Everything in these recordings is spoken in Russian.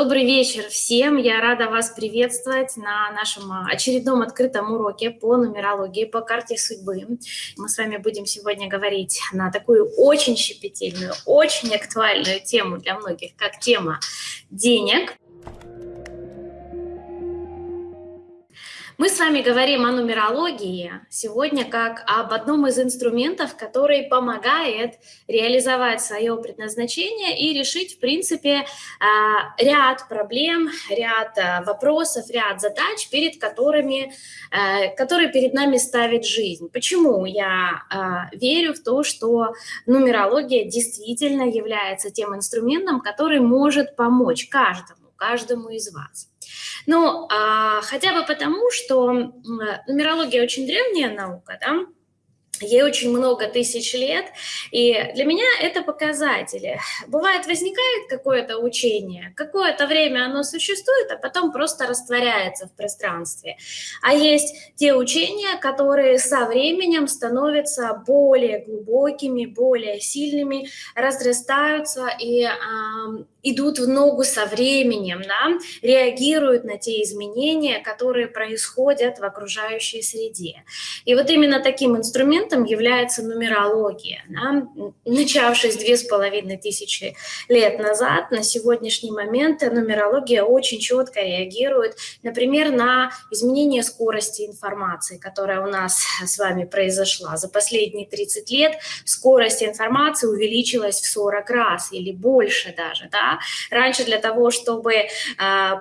Добрый вечер всем. Я рада вас приветствовать на нашем очередном открытом уроке по нумерологии, по карте судьбы. Мы с вами будем сегодня говорить на такую очень щепетильную, очень актуальную тему для многих, как тема денег. Мы с вами говорим о нумерологии сегодня как об одном из инструментов, который помогает реализовать свое предназначение и решить, в принципе, а, ряд проблем, ряд а, вопросов, ряд задач, перед которыми, а, которые перед нами ставит жизнь. Почему я верю в то, что нумерология действительно является тем инструментом, который может помочь каждому, каждому из вас. Ну, а, хотя бы потому, что нумерология очень древняя наука, да, Ей очень много тысяч лет, и для меня это показатели. Бывает, возникает какое-то учение, какое-то время оно существует, а потом просто растворяется в пространстве. А есть те учения, которые со временем становятся более глубокими, более сильными, разрастаются и э, идут в ногу со временем, да, реагируют на те изменения, которые происходят в окружающей среде. И вот именно таким инструментом является нумерология. Да? Начавшись две с половиной тысячи лет назад, на сегодняшний момент нумерология очень четко реагирует, например, на изменение скорости информации, которая у нас с вами произошла. За последние 30 лет скорость информации увеличилась в 40 раз или больше даже. Да? Раньше для того, чтобы э,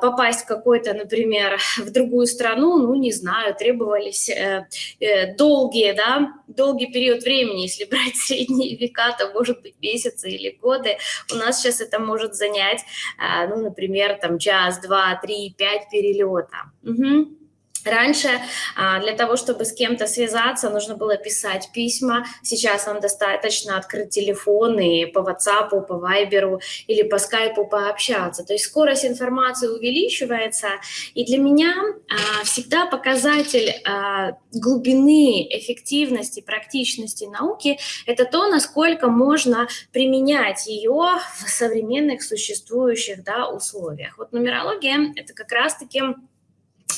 попасть в какой-то, например, в другую страну, ну, не знаю, требовались э, э, долгие, да, долгий период времени, если брать средние века, то может быть месяцы или годы. У нас сейчас это может занять, а, ну, например, там час, два, три, пять перелета. Угу. Раньше а, для того, чтобы с кем-то связаться, нужно было писать письма. Сейчас вам достаточно открыть телефон и по WhatsApp, по Viber или по Skype пообщаться. То есть скорость информации увеличивается. И для меня а, всегда показатель а, глубины, эффективности, практичности науки – это то, насколько можно применять ее в современных существующих да, условиях. Вот нумерология – это как раз-таки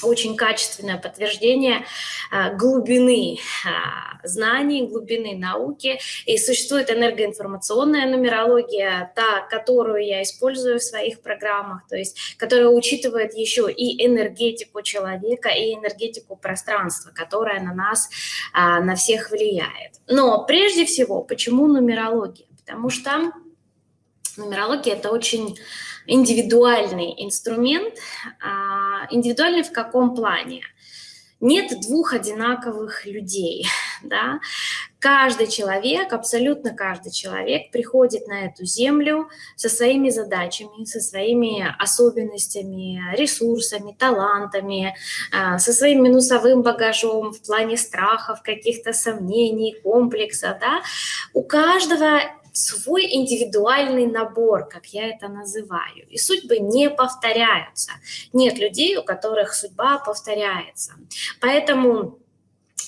очень качественное подтверждение а, глубины а, знаний, глубины науки. И существует энергоинформационная нумерология, та, которую я использую в своих программах, то есть которая учитывает еще и энергетику человека, и энергетику пространства, которая на нас, а, на всех влияет. Но прежде всего, почему нумерология? Потому что нумерология – это очень индивидуальный инструмент. А, индивидуальный в каком плане? Нет двух одинаковых людей. Да? Каждый человек, абсолютно каждый человек приходит на эту землю со своими задачами, со своими особенностями, ресурсами, талантами, а, со своим минусовым багажом в плане страхов, каких-то сомнений, комплексов. Да? У каждого свой индивидуальный набор, как я это называю. И судьбы не повторяются. Нет людей, у которых судьба повторяется. Поэтому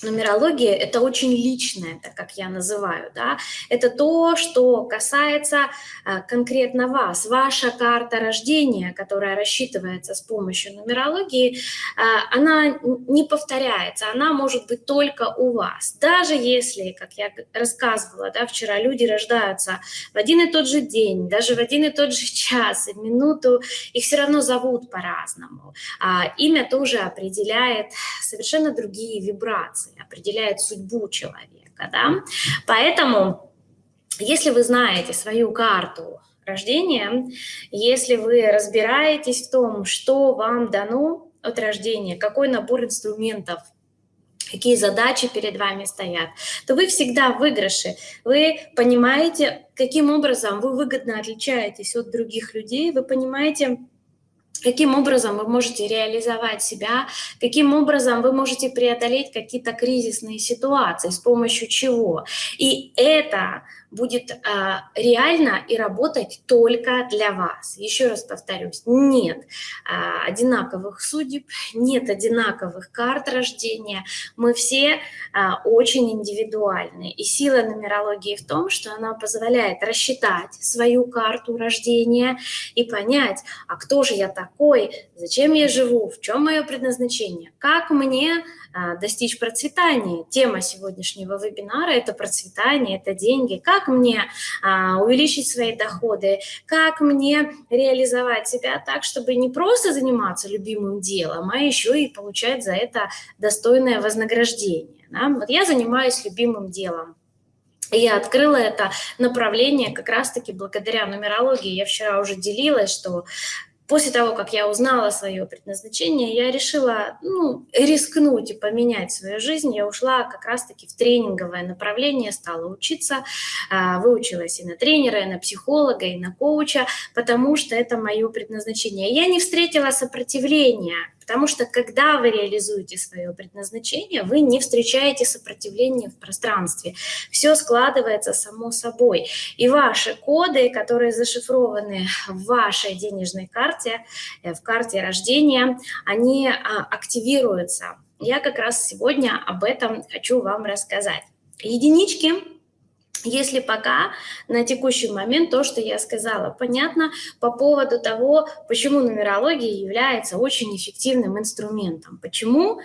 нумерология – это очень личное, так как я называю, да, это то, что касается а, конкретно вас, ваша карта рождения, которая рассчитывается с помощью нумерологии, а, она не повторяется, она может быть только у вас. Даже если, как я рассказывала, да, вчера люди рождаются в один и тот же день, даже в один и тот же час, и минуту, их все равно зовут по-разному. А, имя тоже определяет совершенно другие вибрации определяет судьбу человека. Да? Поэтому, если вы знаете свою карту рождения, если вы разбираетесь в том, что вам дано от рождения, какой набор инструментов какие задачи перед вами стоят, то вы всегда в выигрыше. Вы понимаете, каким образом вы выгодно отличаетесь от других людей, вы понимаете, каким образом вы можете реализовать себя, каким образом вы можете преодолеть какие-то кризисные ситуации, с помощью чего. И это будет э, реально и работать только для вас. Еще раз повторюсь, нет э, одинаковых судеб, нет одинаковых карт рождения, мы все э, очень индивидуальны. И сила нумерологии в том, что она позволяет рассчитать свою карту рождения и понять, а кто же я такой, зачем я живу, в чем мое предназначение, как мне достичь процветания. Тема сегодняшнего вебинара – это процветание, это деньги. Как мне а, увеличить свои доходы, как мне реализовать себя так, чтобы не просто заниматься любимым делом, а еще и получать за это достойное вознаграждение. Да? Вот я занимаюсь любимым делом. Я открыла это направление как раз-таки благодаря нумерологии. Я вчера уже делилась, что После того, как я узнала свое предназначение, я решила ну, рискнуть и поменять свою жизнь. Я ушла как раз-таки в тренинговое направление, стала учиться, а, выучилась и на тренера, и на психолога, и на коуча, потому что это мое предназначение. Я не встретила сопротивления Потому что когда вы реализуете свое предназначение, вы не встречаете сопротивления в пространстве. Все складывается само собой. И ваши коды, которые зашифрованы в вашей денежной карте, э, в карте рождения, они а, активируются. Я как раз сегодня об этом хочу вам рассказать. Единички если пока на текущий момент то, что я сказала, понятно по поводу того, почему нумерология является очень эффективным инструментом. Почему?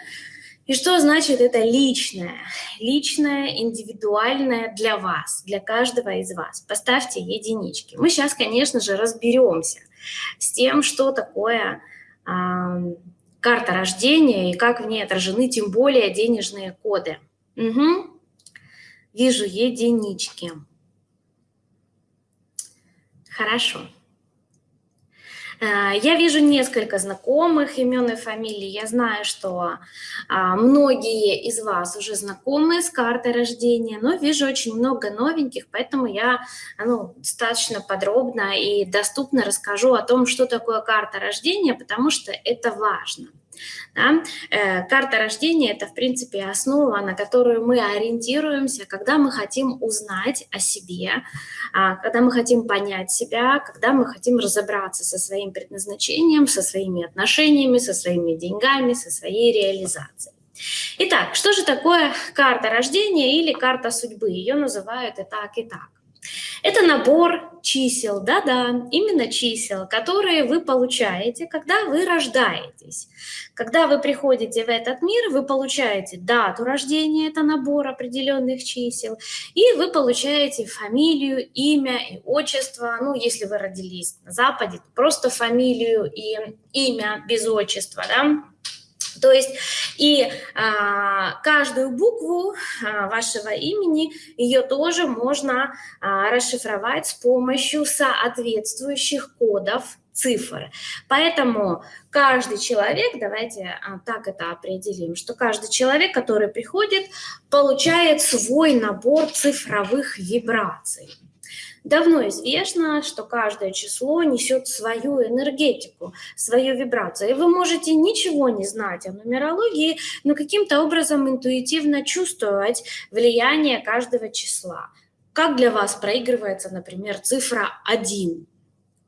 И что значит это личное? Личное, индивидуальное для вас, для каждого из вас. Поставьте единички. Мы сейчас, конечно же, разберемся с тем, что такое э, карта рождения и как в ней отражены тем более денежные коды. Угу вижу единички. Хорошо. Э, я вижу несколько знакомых имен и фамилий. Я знаю, что а, многие из вас уже знакомы с картой рождения, но вижу очень много новеньких, поэтому я ну, достаточно подробно и доступно расскажу о том, что такое карта рождения, потому что это важно. Да? Э, карта рождения – это, в принципе, основа, на которую мы ориентируемся, когда мы хотим узнать о себе, а, когда мы хотим понять себя, когда мы хотим разобраться со своим предназначением, со своими отношениями, со своими деньгами, со своей реализацией. Итак, что же такое карта рождения или карта судьбы? Ее называют и так, и так. Это набор чисел, да-да, именно чисел, которые вы получаете, когда вы рождаетесь. Когда вы приходите в этот мир, вы получаете дату рождения, это набор определенных чисел, и вы получаете фамилию, имя и отчество. Ну, если вы родились на Западе, просто фамилию и имя без отчества, да, то есть и а, каждую букву а, вашего имени, ее тоже можно а, расшифровать с помощью соответствующих кодов цифр. Поэтому каждый человек, давайте а, так это определим, что каждый человек, который приходит, получает свой набор цифровых вибраций. Давно известно, что каждое число несет свою энергетику, свою вибрацию. И вы можете ничего не знать о нумерологии, но каким-то образом интуитивно чувствовать влияние каждого числа. Как для вас проигрывается, например, цифра 1?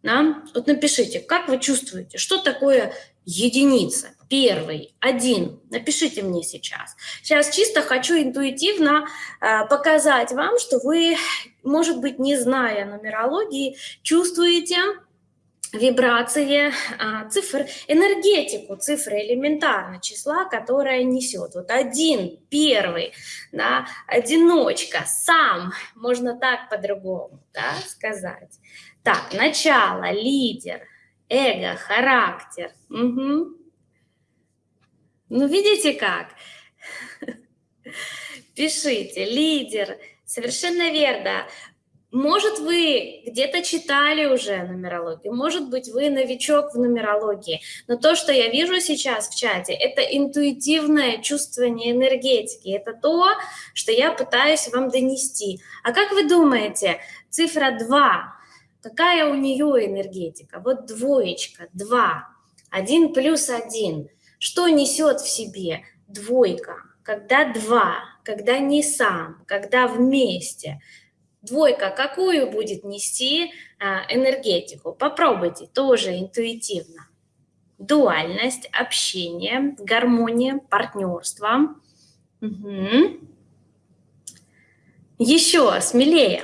Да? Вот напишите, как вы чувствуете, что такое единица? Первый, один. Напишите мне сейчас. Сейчас чисто хочу интуитивно э, показать вам, что вы, может быть, не зная нумерологии, чувствуете вибрации а, цифр, энергетику цифры элементарно числа, которая несет. Вот один, первый, да, одиночка, сам, можно так по-другому да, сказать. Так, начало, лидер, эго, характер. Угу. Ну, видите как? Пишите, лидер, совершенно верно. Может, вы где-то читали уже нумерологию, может быть, вы новичок в нумерологии, но то, что я вижу сейчас в чате, это интуитивное чувствование энергетики, это то, что я пытаюсь вам донести. А как вы думаете, цифра 2, какая у нее энергетика? Вот двоечка, 2, 1 плюс 1. Что несет в себе двойка? Когда два, когда не сам, когда вместе. Двойка какую будет нести а, энергетику? Попробуйте тоже интуитивно. Дуальность, общение, гармония, партнерство. Угу. Еще смелее.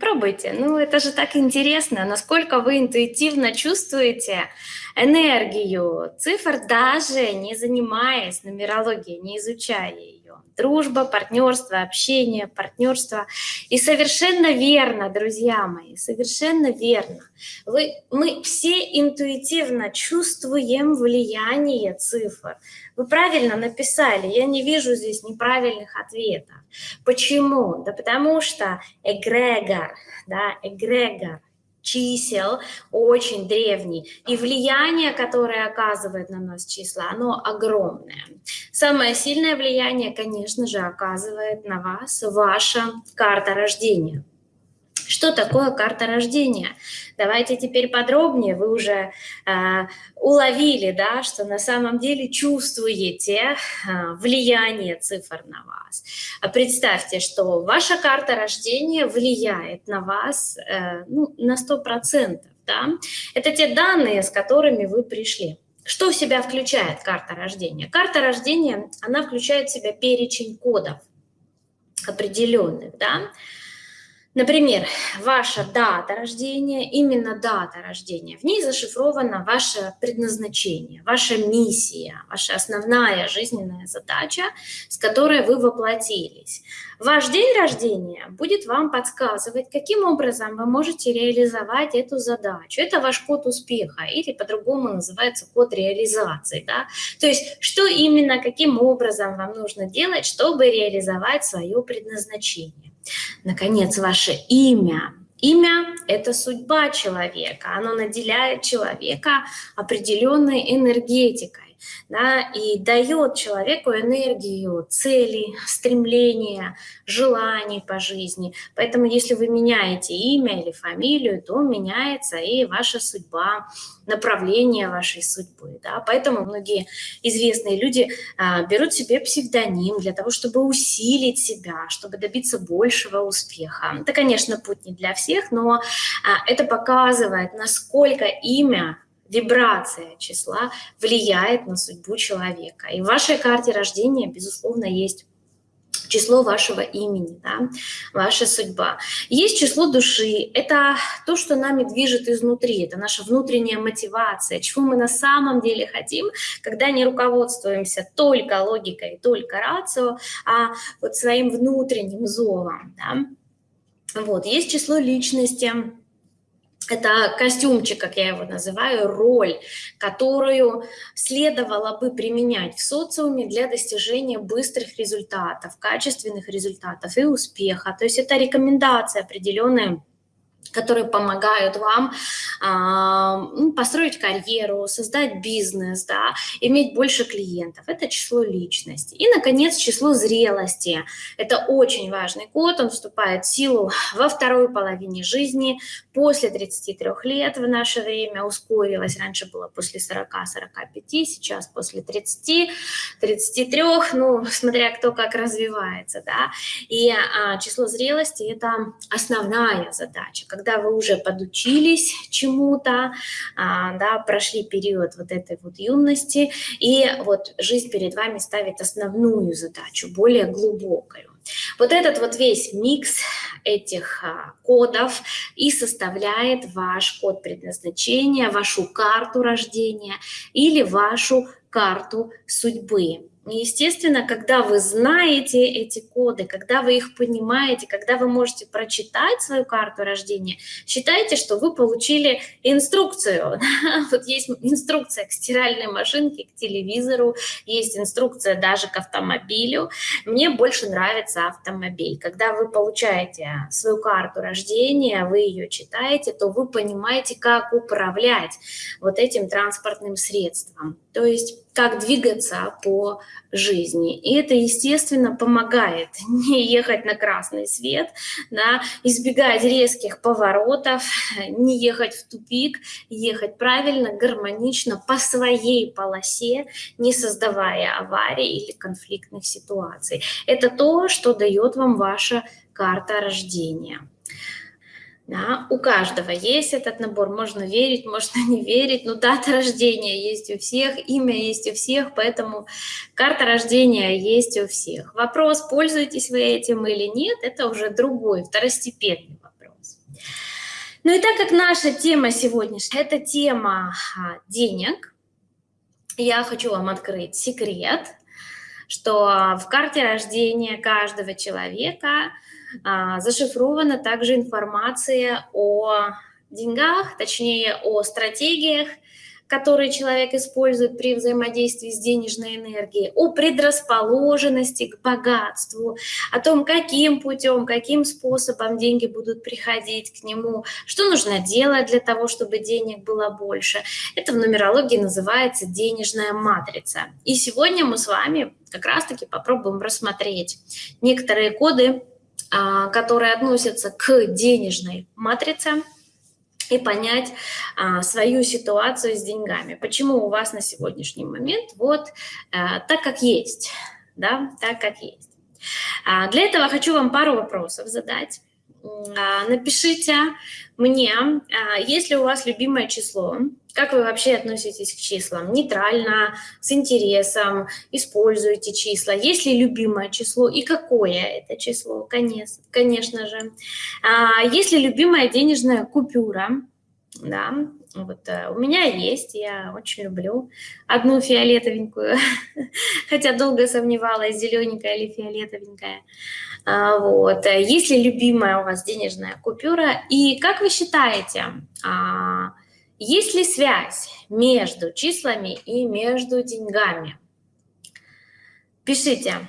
Пробуйте. Ну, это же так интересно, насколько вы интуитивно чувствуете энергию цифр, даже не занимаясь нумерологией, не изучая ее дружба, партнерство, общение, партнерство. И совершенно верно, друзья мои, совершенно верно. Вы, мы все интуитивно чувствуем влияние цифр. Вы правильно написали, я не вижу здесь неправильных ответов. Почему? Да потому что эгрегор, да, эгрегор, чисел очень древний, и влияние, которое оказывает на нас числа, оно огромное. Самое сильное влияние, конечно же, оказывает на вас ваша карта рождения. Что такое карта рождения? Давайте теперь подробнее. Вы уже э, уловили, да, что на самом деле чувствуете э, влияние цифр на вас. А представьте, что ваша карта рождения влияет на вас э, ну, на 100%. Да? Это те данные, с которыми вы пришли. Что в себя включает карта рождения? Карта рождения, она включает в себя перечень кодов определенных, да, Например, ваша дата рождения, именно дата рождения, в ней зашифровано ваше предназначение, ваша миссия, ваша основная жизненная задача, с которой вы воплотились. Ваш день рождения будет вам подсказывать, каким образом вы можете реализовать эту задачу. Это ваш код успеха или по-другому называется код реализации. Да? То есть что именно, каким образом вам нужно делать, чтобы реализовать свое предназначение. Наконец, ваше имя. Имя – это судьба человека, оно наделяет человека определенной энергетикой да, и дает человеку энергию, цели, стремления, желаний по жизни. Поэтому если вы меняете имя или фамилию, то меняется и ваша судьба, направление вашей судьбы. Да? Поэтому многие известные люди а, берут себе псевдоним для того, чтобы усилить себя, чтобы добиться большего успеха. Это, конечно, путь не для всех, но а, это показывает, насколько имя вибрация числа влияет на судьбу человека. И в вашей карте рождения, безусловно, есть число вашего имени, да, ваша судьба. Есть число души, это то, что нами движет изнутри, это наша внутренняя мотивация, чего мы на самом деле хотим, когда не руководствуемся только логикой, только рацио, а вот своим внутренним зовом. Да. Вот, есть число личности, это костюмчик, как я его называю, роль, которую следовало бы применять в социуме для достижения быстрых результатов, качественных результатов и успеха. То есть это рекомендация определенная которые помогают вам э, построить карьеру, создать бизнес, да, иметь больше клиентов. Это число личности. И, наконец, число зрелости. Это очень важный код, он вступает в силу во второй половине жизни, после 33 лет в наше время ускорилось. Раньше было после 40-45, сейчас после 30, 33, ну, смотря кто как развивается, да. И а, число зрелости – это основная задача, когда вы уже подучились чему-то, а, да, прошли период вот этой вот юности, и вот жизнь перед вами ставит основную задачу, более глубокую. Вот этот вот весь микс этих а, кодов и составляет ваш код предназначения, вашу карту рождения или вашу карту судьбы. Естественно, когда вы знаете эти коды, когда вы их понимаете, когда вы можете прочитать свою карту рождения, считайте, что вы получили инструкцию. Вот есть инструкция к стиральной машинке, к телевизору, есть инструкция даже к автомобилю. Мне больше нравится автомобиль. Когда вы получаете свою карту рождения, вы ее читаете, то вы понимаете, как управлять вот этим транспортным средством. То есть как двигаться по жизни. И это, естественно, помогает не ехать на красный свет, да, избегать резких поворотов, не ехать в тупик, ехать правильно, гармонично по своей полосе, не создавая аварий или конфликтных ситуаций. Это то, что дает вам ваша карта рождения. Да, у каждого есть этот набор, можно верить, можно не верить, но дата рождения есть у всех, имя есть у всех, поэтому карта рождения есть у всех. Вопрос, пользуетесь вы этим или нет, это уже другой, второстепенный вопрос. Ну и так как наша тема сегодняшняя, это тема а, денег, я хочу вам открыть секрет, что в карте рождения каждого человека – зашифрована также информация о деньгах, точнее о стратегиях, которые человек использует при взаимодействии с денежной энергией, о предрасположенности к богатству, о том, каким путем, каким способом деньги будут приходить к нему, что нужно делать для того, чтобы денег было больше. Это в нумерологии называется денежная матрица. И сегодня мы с вами как раз-таки попробуем рассмотреть некоторые коды а, которые относятся к денежной матрице, и понять а, свою ситуацию с деньгами. Почему у вас на сегодняшний момент вот а, так, как есть, да, так, как есть. А, для этого хочу вам пару вопросов задать. А, напишите мне, а, есть ли у вас любимое число, как вы вообще относитесь к числам? Нейтрально, с интересом, используете числа? Есть ли любимое число и какое это число? Конечно, конечно же. А, есть ли любимая денежная купюра? Да, вот э, у меня есть, я очень люблю одну фиолетовенькую, хотя долго сомневалась, зелененькая или фиолетовенькая. А, вот. Есть ли любимая у вас денежная купюра? И как вы считаете, а, есть ли связь между числами и между деньгами? Пишите.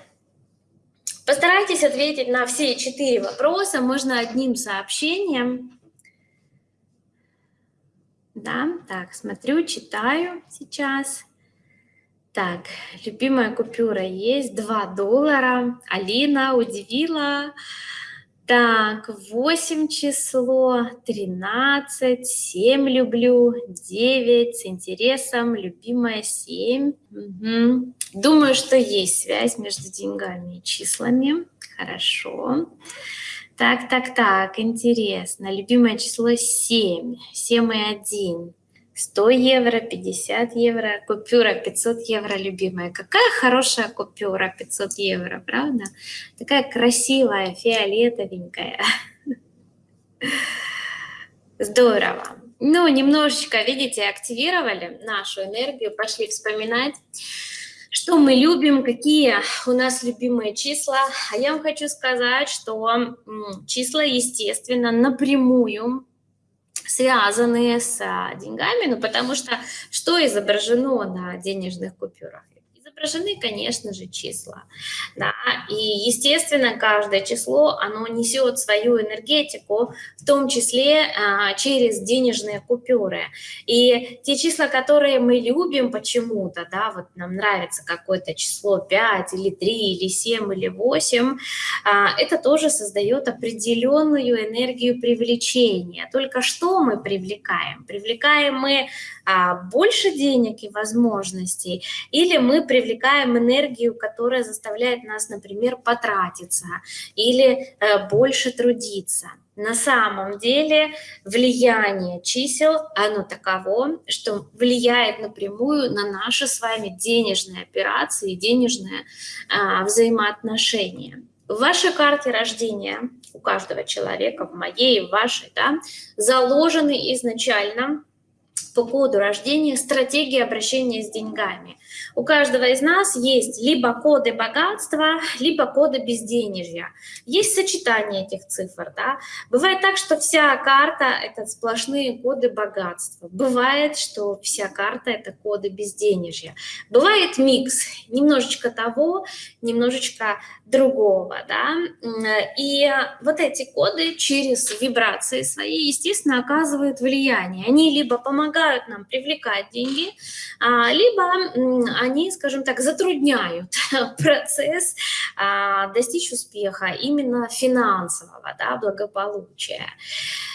Постарайтесь ответить на все четыре вопроса, можно одним сообщением. Да, так, смотрю, читаю сейчас. Так, любимая купюра есть, 2 доллара. Алина удивила. Так, 8 число, 13, 7 люблю, 9 с интересом, любимая 7. Угу. Думаю, что есть связь между деньгами и числами. Хорошо. Так, так, так, интересно. Любимое число 7, 7 и 1. 100 евро, 50 евро, купюра 500 евро, любимая. Какая хорошая купюра 500 евро, правда? Такая красивая, фиолетовенькая. Здорово. Ну, немножечко, видите, активировали нашу энергию, пошли вспоминать, что мы любим, какие у нас любимые числа. А я вам хочу сказать, что числа, естественно, напрямую связанные с а, деньгами, ну потому что что изображено на денежных купюрах? Изображены, конечно же, числа. Да? И, естественно, каждое число, оно несет свою энергетику, в том числе а, через денежные купюры. И те числа, которые мы любим почему-то, да, вот нам нравится какое-то число 5 или 3 или 7 или 8, а, это тоже создает определенную энергию привлечения. Только что мы привлекаем? Привлекаем мы а, больше денег и возможностей, или мы привлекаем энергию, которая заставляет нас, например, потратиться или э, больше трудиться. На самом деле влияние чисел, оно таково, что влияет напрямую на наши с вами денежные операции, денежные а, взаимоотношения. В вашей карте рождения у каждого человека, в моей, в вашей, да, заложены изначально по коду рождения стратегии обращения с деньгами. У каждого из нас есть либо коды богатства, либо коды безденежья. Есть сочетание этих цифр. Да? Бывает так, что вся карта — это сплошные коды богатства. Бывает, что вся карта — это коды безденежья. Бывает микс, немножечко того, немножечко другого. Да? И вот эти коды через вибрации свои, естественно, оказывают влияние. Они либо помогают нам привлекать деньги, а, либо они, скажем так, затрудняют процесс а, достичь успеха именно финансового, да, благополучия.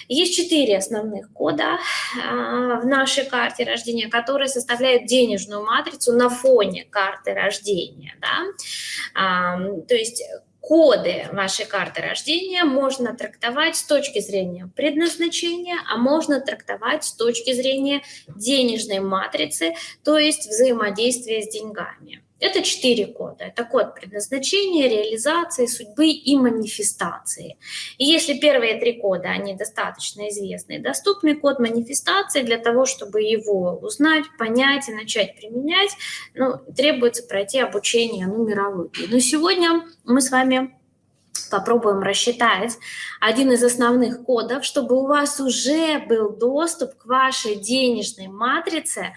Есть четыре основных кода а, в нашей карте рождения, которые составляют денежную матрицу на фоне карты рождения. Да? То есть коды вашей карты рождения можно трактовать с точки зрения предназначения, а можно трактовать с точки зрения денежной матрицы, то есть взаимодействия с деньгами. Это четыре кода. Это код предназначения, реализации, судьбы и манифестации. И если первые три кода, они достаточно известны и доступны, код манифестации для того, чтобы его узнать, понять и начать применять, ну, требуется пройти обучение нумерологии. Но сегодня мы с вами попробуем рассчитать один из основных кодов, чтобы у вас уже был доступ к вашей денежной матрице,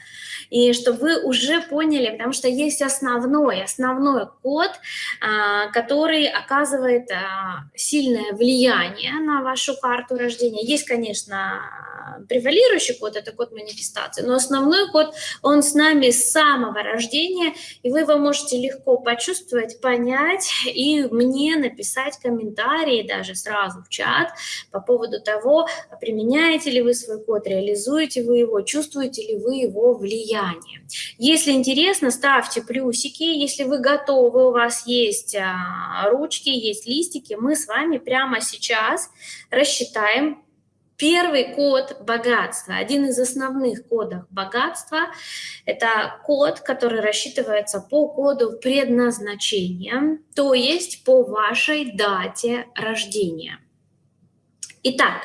и чтобы вы уже поняли, потому что есть основной, основной код, а, который оказывает а, сильное влияние на вашу карту рождения. Есть, конечно, превалирующий код, это код манифестации, но основной код, он с нами с самого рождения, и вы его можете легко почувствовать, понять и мне написать комментарии даже сразу в чат по поводу того, применяете ли вы свой код, реализуете вы его, чувствуете ли вы его влияние. Если интересно, ставьте плюсики, если вы готовы, у вас есть а, ручки, есть листики, мы с вами прямо сейчас рассчитаем Первый код богатства, один из основных кодов богатства, это код, который рассчитывается по коду предназначения, то есть по вашей дате рождения. Итак,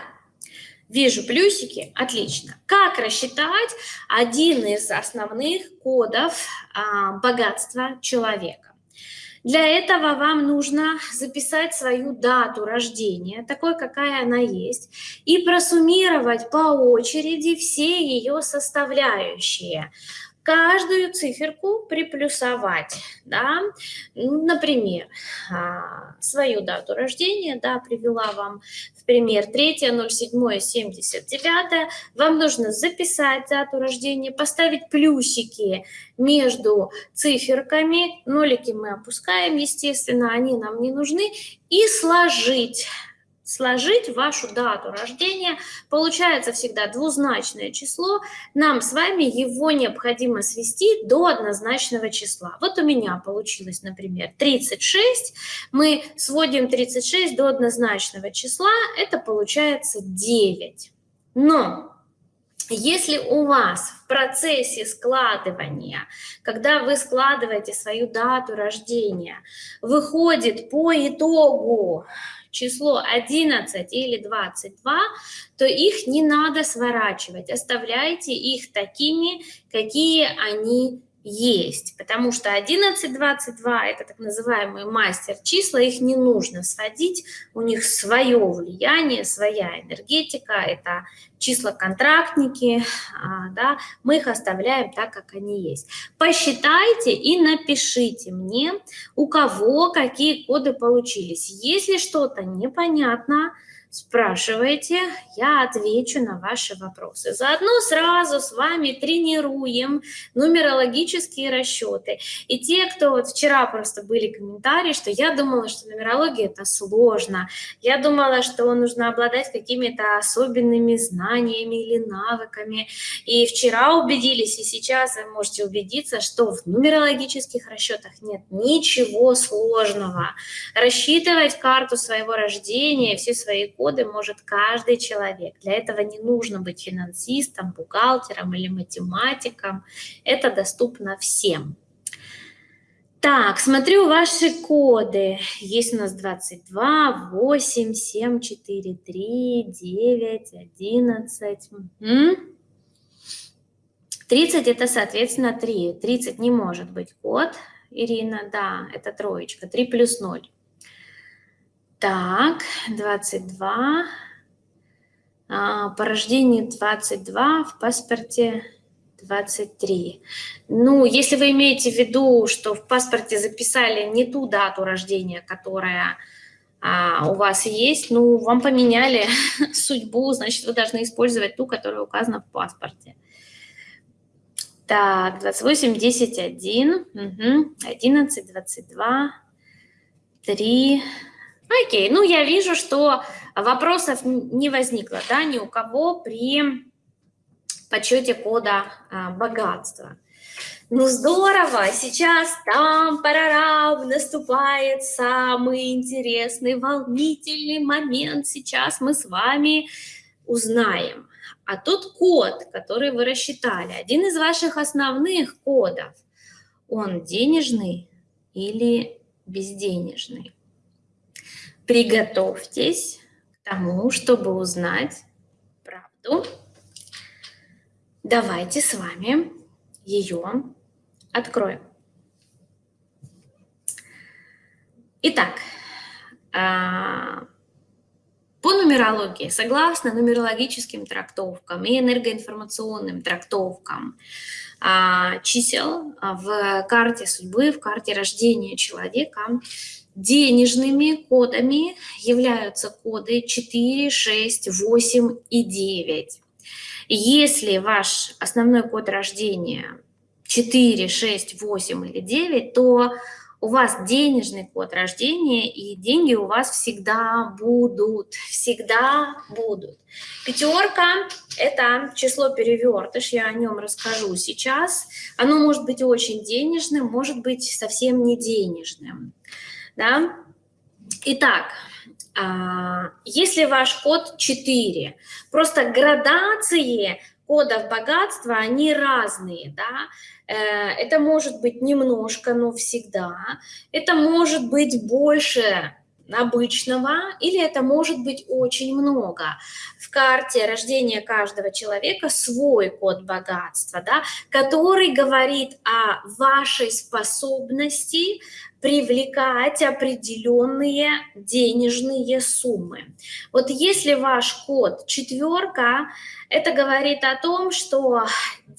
вижу плюсики, отлично. Как рассчитать один из основных кодов а, богатства человека? Для этого вам нужно записать свою дату рождения, такой, какая она есть, и просуммировать по очереди все ее составляющие каждую циферку приплюсовать, да, например, а, свою дату рождения, да, привела вам в пример 3.07.79, вам нужно записать дату рождения, поставить плюсики между циферками, нолики мы опускаем, естественно, они нам не нужны, и сложить сложить вашу дату рождения, получается всегда двузначное число, нам с вами его необходимо свести до однозначного числа. Вот у меня получилось, например, 36, мы сводим 36 до однозначного числа, это получается 9. Но если у вас в процессе складывания, когда вы складываете свою дату рождения, выходит по итогу число 11 или 22, то их не надо сворачивать, оставляйте их такими, какие они есть, потому что 11, 22 – это так называемые мастер-числа, их не нужно сводить, у них свое влияние, своя энергетика, это числа-контрактники, а, да, мы их оставляем так, как они есть. Посчитайте и напишите мне, у кого какие коды получились. Если что-то непонятно, спрашивайте, я отвечу на ваши вопросы. Заодно сразу с вами тренируем нумерологические расчеты. И те, кто вот вчера просто были комментарии, что я думала, что нумерология это сложно, я думала, что нужно обладать какими-то особенными знаниями или навыками. И вчера убедились, и сейчас вы можете убедиться, что в нумерологических расчетах нет ничего сложного. Рассчитывать карту своего рождения, все свои доходы может каждый человек. Для этого не нужно быть финансистом, бухгалтером или математиком. Это доступно всем. Так, смотрю ваши коды. Есть у нас 22, 8, 7, 4, 3, 9, 11. Угу. 30 это, соответственно, 3. 30 не может быть код. Ирина, да, это троечка. 3 плюс 0. Так, 22. А, по рождению 22, в паспорте 23. Ну, если вы имеете в виду, что в паспорте записали не ту дату рождения, которая а, у вас есть, ну, вам поменяли судьбу, значит, вы должны использовать ту, которая указана в паспорте. Так, 28, 10, 1, угу, 11, 22, 3, Окей, ну я вижу, что вопросов не возникло, да, ни у кого при подсчете кода а, богатства. Ну здорово, сейчас там парарам наступает самый интересный, волнительный момент. Сейчас мы с вами узнаем. А тот код, который вы рассчитали, один из ваших основных кодов, он денежный или безденежный? Приготовьтесь к тому, чтобы узнать правду. Давайте с вами ее откроем. Итак, а, по нумерологии, согласно нумерологическим трактовкам и энергоинформационным трактовкам а, чисел в карте судьбы, в карте рождения человека, денежными кодами являются коды 4, 6, 8 и 9. Если ваш основной код рождения 4, 6, 8 или 9, то у вас денежный код рождения, и деньги у вас всегда будут, всегда будут. Пятерка – это число перевертыш, я о нем расскажу сейчас. Оно может быть очень денежным, может быть совсем не денежным. Да? Итак, а, если ваш код 4, просто градации кодов богатства, они разные, да, э, это может быть немножко, но всегда, это может быть больше обычного, или это может быть очень много. В карте рождения каждого человека свой код богатства, да, который говорит о вашей способности привлекать определенные денежные суммы. Вот если ваш код четверка, это говорит о том, что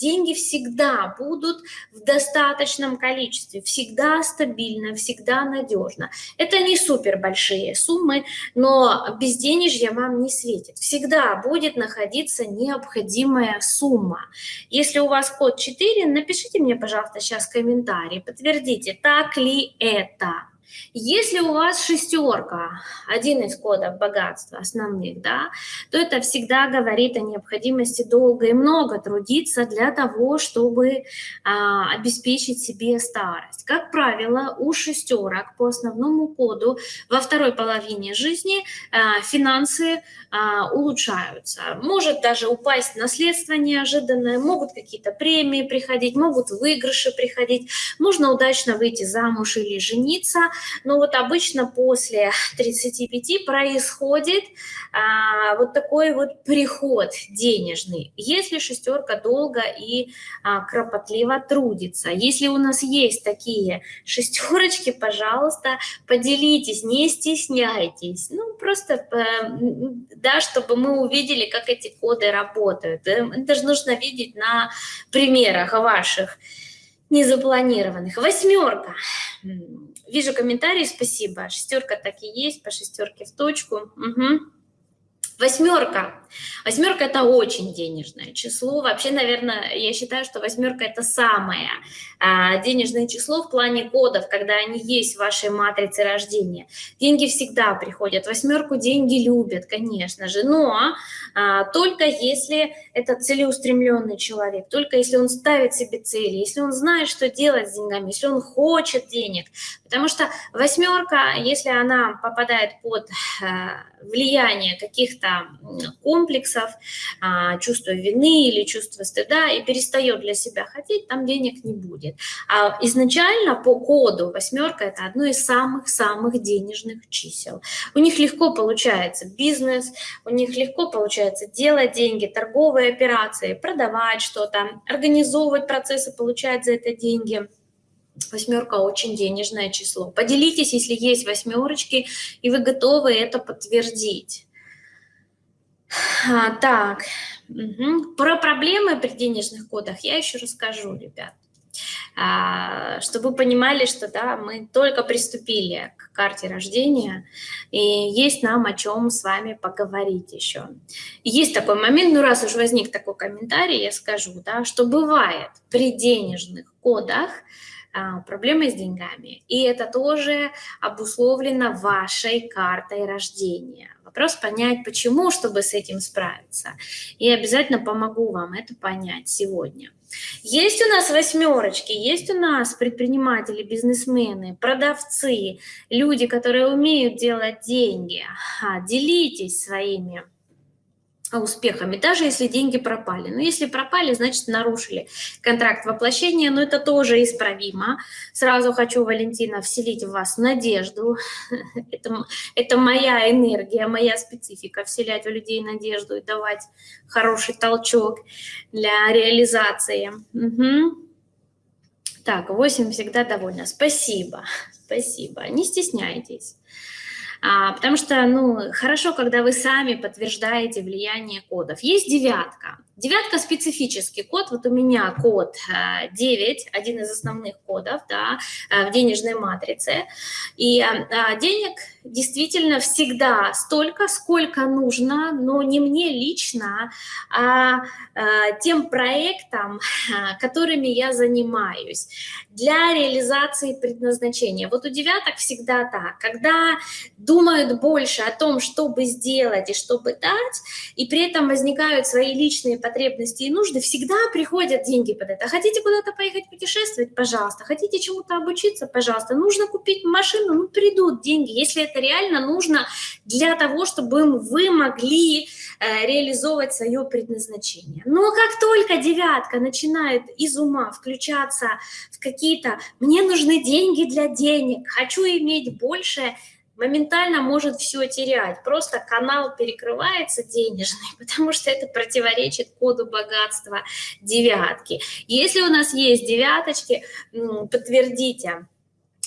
деньги всегда будут в достаточном количестве, всегда стабильно, всегда надежно. Это не супер большие суммы, но безденежье вам не светит. Всегда будет находиться необходимая сумма. Если у вас код 4, напишите мне, пожалуйста, сейчас комментарий, подтвердите, так ли это. Если у вас шестерка, один из кодов богатства основных, да, то это всегда говорит о необходимости долго и много трудиться для того, чтобы а, обеспечить себе старость. Как правило, у шестерок по основному коду во второй половине жизни а, финансы а, улучшаются. Может даже упасть наследство неожиданное, могут какие-то премии приходить, могут выигрыши приходить, можно удачно выйти замуж или жениться, но вот обычно после 35 происходит а, вот такой вот приход денежный, если шестерка долго и а, кропотливо трудится. Если у нас есть такие шестерочки, пожалуйста, поделитесь, не стесняйтесь. Ну, просто, э, да, чтобы мы увидели, как эти коды работают. Э, это же нужно видеть на примерах ваших незапланированных. Восьмерка. Вижу комментарии, спасибо. Шестерка так и есть, по шестерке в точку. Угу. Восьмерка. Восьмерка – это очень денежное число. Вообще, наверное, я считаю, что восьмерка – это самое а, денежное число в плане кодов, когда они есть в вашей матрице рождения. Деньги всегда приходят. Восьмерку деньги любят, конечно же, но а, только если это целеустремленный человек, только если он ставит себе цели, если он знает, что делать с деньгами, если он хочет денег. Потому что восьмерка, если она попадает под а, влияние каких-то комплексов, а, чувства вины или чувства стыда и перестает для себя хотеть, там денег не будет. А изначально по коду восьмерка это одно из самых-самых денежных чисел. У них легко получается бизнес, у них легко получается делать деньги, торговые операции, продавать что-то, организовывать процессы, получать за это деньги. Восьмерка очень денежное число. Поделитесь, если есть восьмерочки, и вы готовы это подтвердить. А, так, угу. про проблемы при денежных кодах я еще расскажу, ребят. А, чтобы вы понимали, что да, мы только приступили к карте рождения, и есть нам о чем с вами поговорить еще. есть такой момент, ну раз уж возник такой комментарий, я скажу, да, что бывает при денежных кодах, а, проблемы с деньгами. И это тоже обусловлено вашей картой рождения. Вопрос понять, почему, чтобы с этим справиться. И обязательно помогу вам это понять сегодня. Есть у нас восьмерочки, есть у нас предприниматели, бизнесмены, продавцы, люди, которые умеют делать деньги. Делитесь своими успехами, даже если деньги пропали. Но если пропали, значит нарушили контракт воплощения, но это тоже исправимо. Сразу хочу, Валентина, вселить в вас надежду. Это, это моя энергия, моя специфика, вселять в людей надежду и давать хороший толчок для реализации. Угу. Так, 8 всегда довольна. Спасибо, спасибо. Не стесняйтесь. А, потому что, ну, хорошо, когда вы сами подтверждаете влияние кодов. Есть девятка. Девятка – специфический код. Вот у меня код 9, а, один из основных кодов да, а, в денежной матрице. И а, денег действительно всегда столько, сколько нужно, но не мне лично, а тем проектам, которыми я занимаюсь для реализации предназначения. Вот у девяток всегда так. Когда думают больше о том, чтобы сделать и чтобы дать, и при этом возникают свои личные потребности и нужды, всегда приходят деньги под это. Хотите куда-то поехать путешествовать? Пожалуйста. Хотите чему-то обучиться? Пожалуйста. Нужно купить машину? Ну, придут деньги, если это реально нужно для того, чтобы вы могли э, реализовывать свое предназначение. Но как только девятка начинает из ума включаться в какие-то «мне нужны деньги для денег», «хочу иметь больше», моментально может все терять. Просто канал перекрывается денежный, потому что это противоречит коду богатства девятки. Если у нас есть девяточки, подтвердите,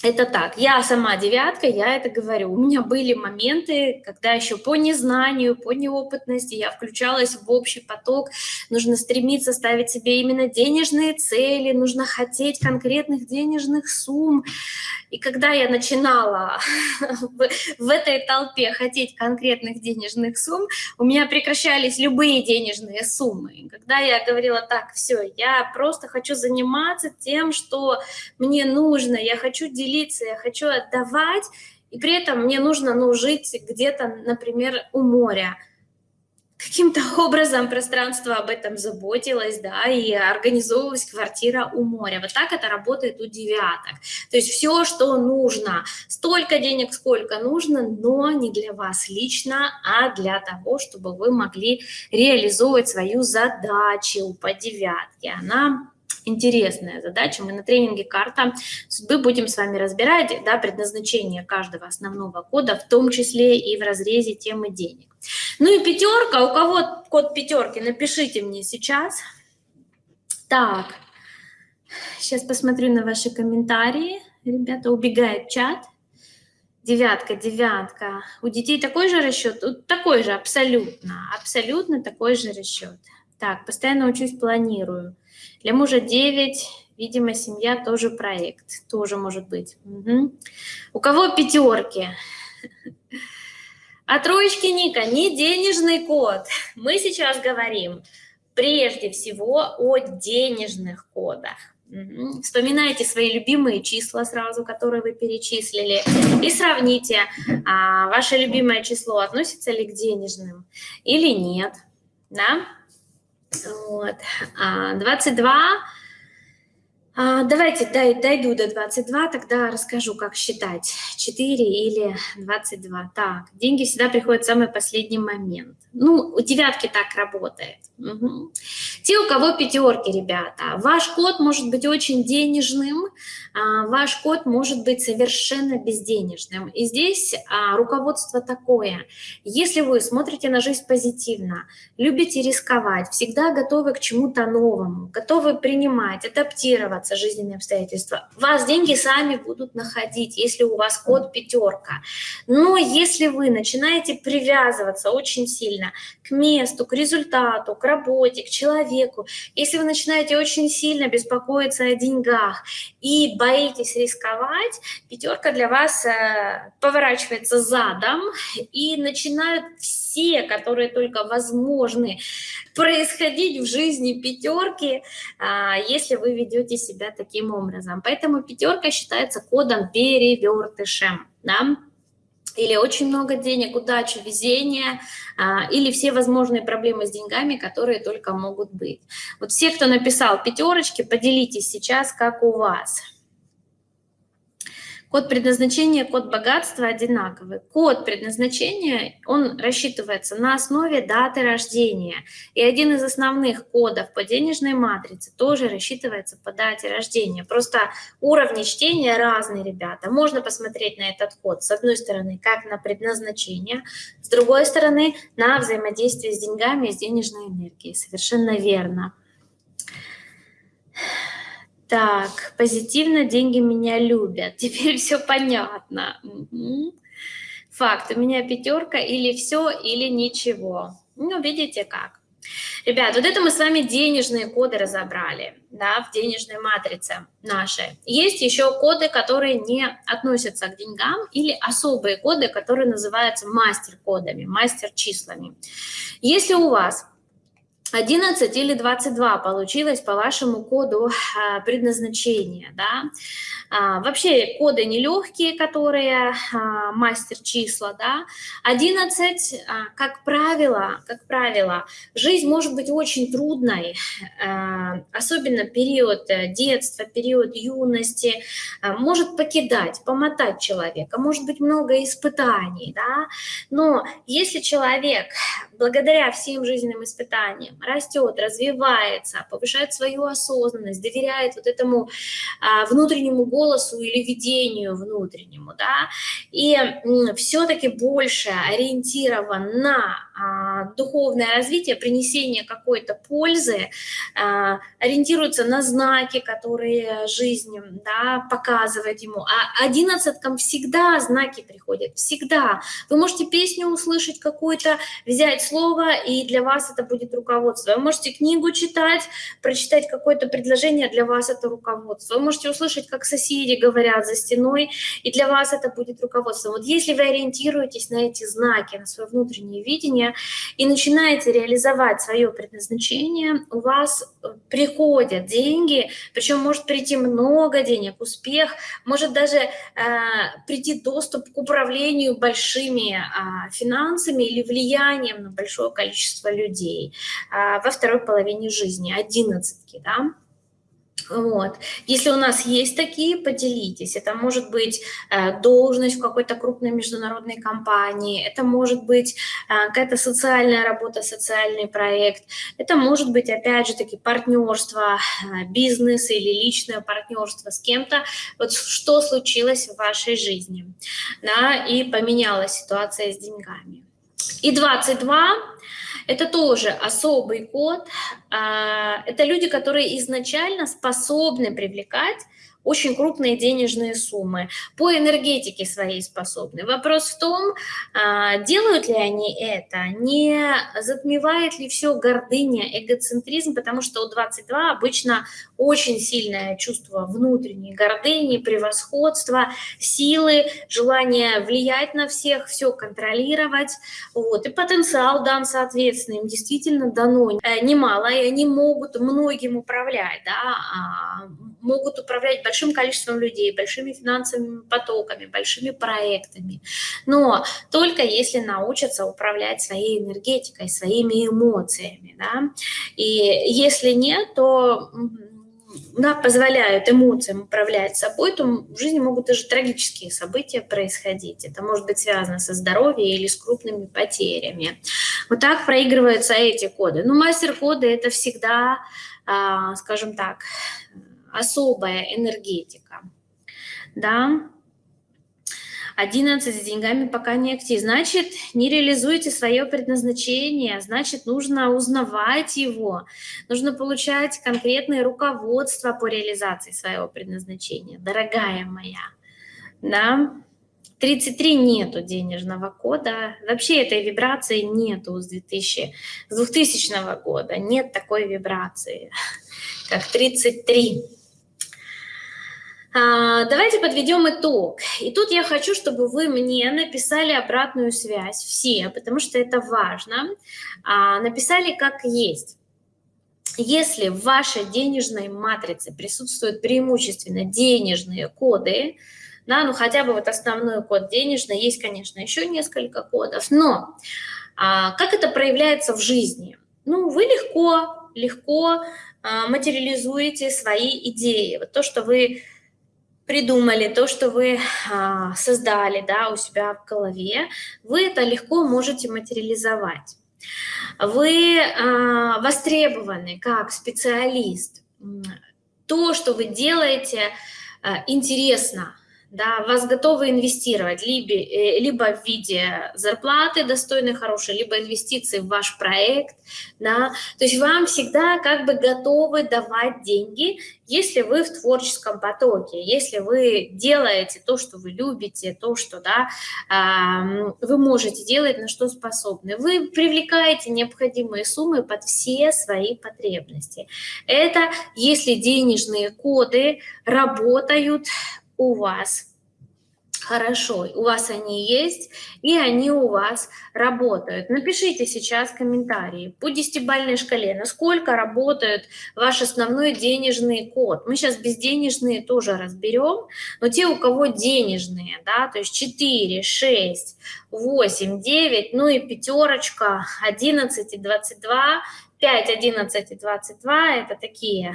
это так, я сама девятка, я это говорю. У меня были моменты, когда еще по незнанию, по неопытности я включалась в общий поток. Нужно стремиться ставить себе именно денежные цели, нужно хотеть конкретных денежных сумм. И когда я начинала в, этой толпе хотеть конкретных денежных сумм, у меня прекращались любые денежные суммы. Когда я говорила, так, все, я просто хочу заниматься тем, что мне нужно, я хочу делиться, я хочу отдавать, и при этом мне нужно ну, жить где-то, например, у моря – каким-то образом пространство об этом заботилось, да, и организовывалась квартира у моря. Вот так это работает у девяток. То есть все, что нужно, столько денег, сколько нужно, но не для вас лично, а для того, чтобы вы могли реализовывать свою задачу по девятке. Она интересная задача. Мы на тренинге «Карта судьбы» будем с вами разбирать да, предназначение каждого основного кода, в том числе и в разрезе темы денег. Ну и пятерка. У кого код пятерки, напишите мне сейчас. Так, сейчас посмотрю на ваши комментарии. Ребята, убегает чат. Девятка, девятка. У детей такой же расчет? Такой же, абсолютно. Абсолютно такой же расчет. Так, постоянно учусь, планирую. Для мужа 9, видимо, семья тоже проект, тоже может быть. Угу. У кого пятерки? А троечки Ника, не денежный код. Мы сейчас говорим прежде всего о денежных кодах. Вспоминайте свои любимые числа сразу, которые вы перечислили, и сравните, а, ваше любимое число относится ли к денежным или нет. Да? Вот. 22. А, а, давайте дойду до 22, тогда расскажу, как считать. 4 или 22. Так, деньги всегда приходят в самый последний момент. Ну, у девятки так работает. Угу. Те, у кого пятерки, ребята, ваш код может быть очень денежным, а, ваш код может быть совершенно безденежным. И здесь а, руководство такое. Если вы смотрите на жизнь позитивно, любите рисковать, всегда готовы к чему-то новому, готовы принимать, адаптироваться жизненные обстоятельства, вас деньги сами будут находить, если у вас код пятерка. Но если вы начинаете привязываться очень сильно к месту, к результату, к работе, к человеку, если вы начинаете очень сильно беспокоиться о деньгах и боитесь рисковать, пятерка для вас э, поворачивается задом, и начинают все, которые только возможны, происходить в жизни пятерки, э, если вы ведете себя таким образом. Поэтому пятерка считается кодом перевертышем. Да? или очень много денег, удачи, везения, а, или все возможные проблемы с деньгами, которые только могут быть. Вот все, кто написал пятерочки, поделитесь сейчас, как у вас. Код предназначения, код богатства одинаковый. Код предназначения, он рассчитывается на основе даты рождения. И один из основных кодов по денежной матрице тоже рассчитывается по дате рождения. Просто уровни чтения разные, ребята. Можно посмотреть на этот код, с одной стороны, как на предназначение, с другой стороны, на взаимодействие с деньгами и с денежной энергией. Совершенно верно. Так, позитивно деньги меня любят. Теперь все понятно. Факт, у меня пятерка или все, или ничего. Ну, видите как. Ребят, вот это мы с вами денежные коды разобрали, да, в денежной матрице нашей. Есть еще коды, которые не относятся к деньгам, или особые коды, которые называются мастер-кодами, мастер-числами. Если у вас 11 или 22 получилось по вашему коду а, предназначения. Да? А, вообще коды нелегкие, которые а, мастер числа. Да? 11, а, как правило, как правило, жизнь может быть очень трудной, особенно период э, детства, период юности, может покидать, помотать человека, может быть много испытаний. Да? Но если человек благодаря всем жизненным испытаниям растет, развивается, повышает свою осознанность, доверяет вот этому а, внутреннему голосу или видению внутреннему, да, и все-таки больше ориентирован на а, духовное развитие, принесение какой-то пользы, а, ориентируется на знаки, которые жизнь да, показывает ему. А одиннадцаткам всегда знаки приходят, всегда. Вы можете песню услышать какую-то, взять слово, и для вас это будет руководство. Вы можете книгу читать, прочитать какое-то предложение, для вас это руководство. Вы можете услышать, как соседи говорят за стеной, и для вас это будет руководство. Вот если вы ориентируетесь на эти знаки, на свое внутреннее видение, и начинаете реализовать свое предназначение, у вас приходят деньги, причем может прийти много денег, успех, может даже э, прийти доступ к управлению большими э, финансами или влиянием на большое количество людей э, во второй половине жизни, одиннадцатки, да. Вот. Если у нас есть такие, поделитесь. Это может быть э, должность в какой-то крупной международной компании, это может быть э, какая-то социальная работа, социальный проект, это может быть, опять же таки, партнерство, э, бизнес или личное партнерство с кем-то. Вот что случилось в вашей жизни, да, и поменялась ситуация с деньгами. И 22 это тоже особый код. А, это люди, которые изначально способны привлекать очень крупные денежные суммы, по энергетике своей способны. Вопрос в том, а, делают ли они это, не затмевает ли все гордыня, эгоцентризм, потому что у 22 обычно очень сильное чувство внутренней гордыни, превосходства, силы, желание влиять на всех, все контролировать. Вот. И потенциал дан, соответственно, им действительно дано э, немало, и они могут многим управлять, да, а, могут управлять большим количеством людей, большими финансовыми потоками, большими проектами. Но только если научатся управлять своей энергетикой, своими эмоциями. Да? И если нет, то да, позволяют эмоциям управлять собой, то в жизни могут даже трагические события происходить. Это может быть связано со здоровьем или с крупными потерями. Вот так проигрываются эти коды. Ну, мастер-коды – это всегда, а, скажем так, особая энергетика. Да, 11 с деньгами пока не актив. Значит, не реализуете свое предназначение, значит, нужно узнавать его, нужно получать конкретное руководство по реализации своего предназначения, дорогая моя. Да? 33 нету денежного кода, вообще этой вибрации нету с, 2000, с 2000 года, нет такой вибрации, как 33. А, давайте подведем итог. И тут я хочу, чтобы вы мне написали обратную связь, все, потому что это важно. А, написали как есть. если в вашей денежной матрице присутствуют преимущественно денежные коды, да, ну хотя бы вот основной код денежный, есть, конечно, еще несколько кодов, но а, как это проявляется в жизни? Ну, вы легко, легко материализуете свои идеи. Вот то, что вы придумали, то, что вы а, создали да, у себя в голове, вы это легко можете материализовать. Вы а, востребованы как специалист. То, что вы делаете, а, интересно, да, вас готовы инвестировать либо, э, либо в виде зарплаты достойной, хорошей, либо инвестиции в ваш проект, да, то есть вам всегда как бы готовы давать деньги, если вы в творческом потоке, если вы делаете то, что вы любите, то, что, да, вы можете делать, на что способны, вы привлекаете необходимые суммы под все свои потребности. Это если денежные коды работают у вас хорошо, у вас они есть, и они у вас работают. Напишите сейчас комментарии по десятибалльной шкале, насколько работает ваш основной денежный код. Мы сейчас безденежные тоже разберем, но те, у кого денежные, да, то есть 4, 6, 8, 9, ну и пятерочка, 11 и 22, 5, 11 и 22 – это такие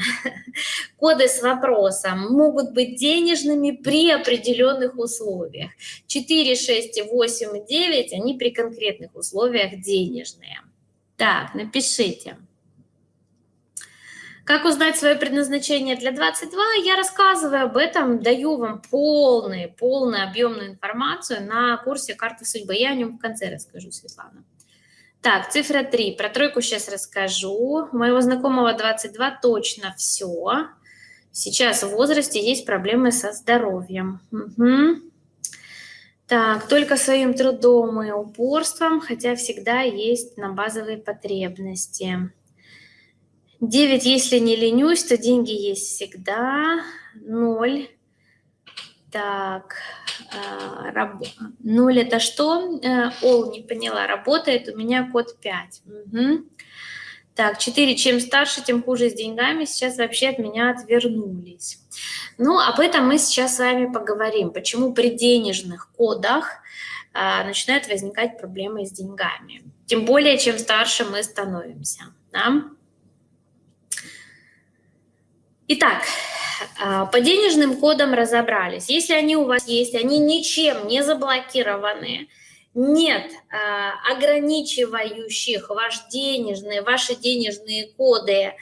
коды с вопросом, могут быть денежными при определенных условиях. 4, 6, 8 и 9 – они при конкретных условиях денежные. Так, напишите. Как узнать свое предназначение для 22? Я рассказываю об этом, даю вам полную, полную объемную информацию на курсе «Карта судьбы». Я о нем в конце расскажу, Светлана. Так, цифра 3. Про тройку сейчас расскажу. Моего знакомого 22 точно все. Сейчас в возрасте есть проблемы со здоровьем. Угу. Так, только своим трудом и упорством, хотя всегда есть на базовые потребности. 9, если не ленюсь, то деньги есть всегда. 0. Так, а, раб... 0 это что? Э, Ол, не поняла, работает, у меня код 5. Угу. Так, 4, чем старше, тем хуже с деньгами, сейчас вообще от меня отвернулись. Ну, об этом мы сейчас с вами поговорим, почему при денежных кодах а, начинают возникать проблемы с деньгами. Тем более, чем старше мы становимся. Да? Итак, а, по денежным кодам разобрались. Если они у вас есть, они ничем не заблокированы, нет а, ограничивающих ваш денежные, ваши денежные коды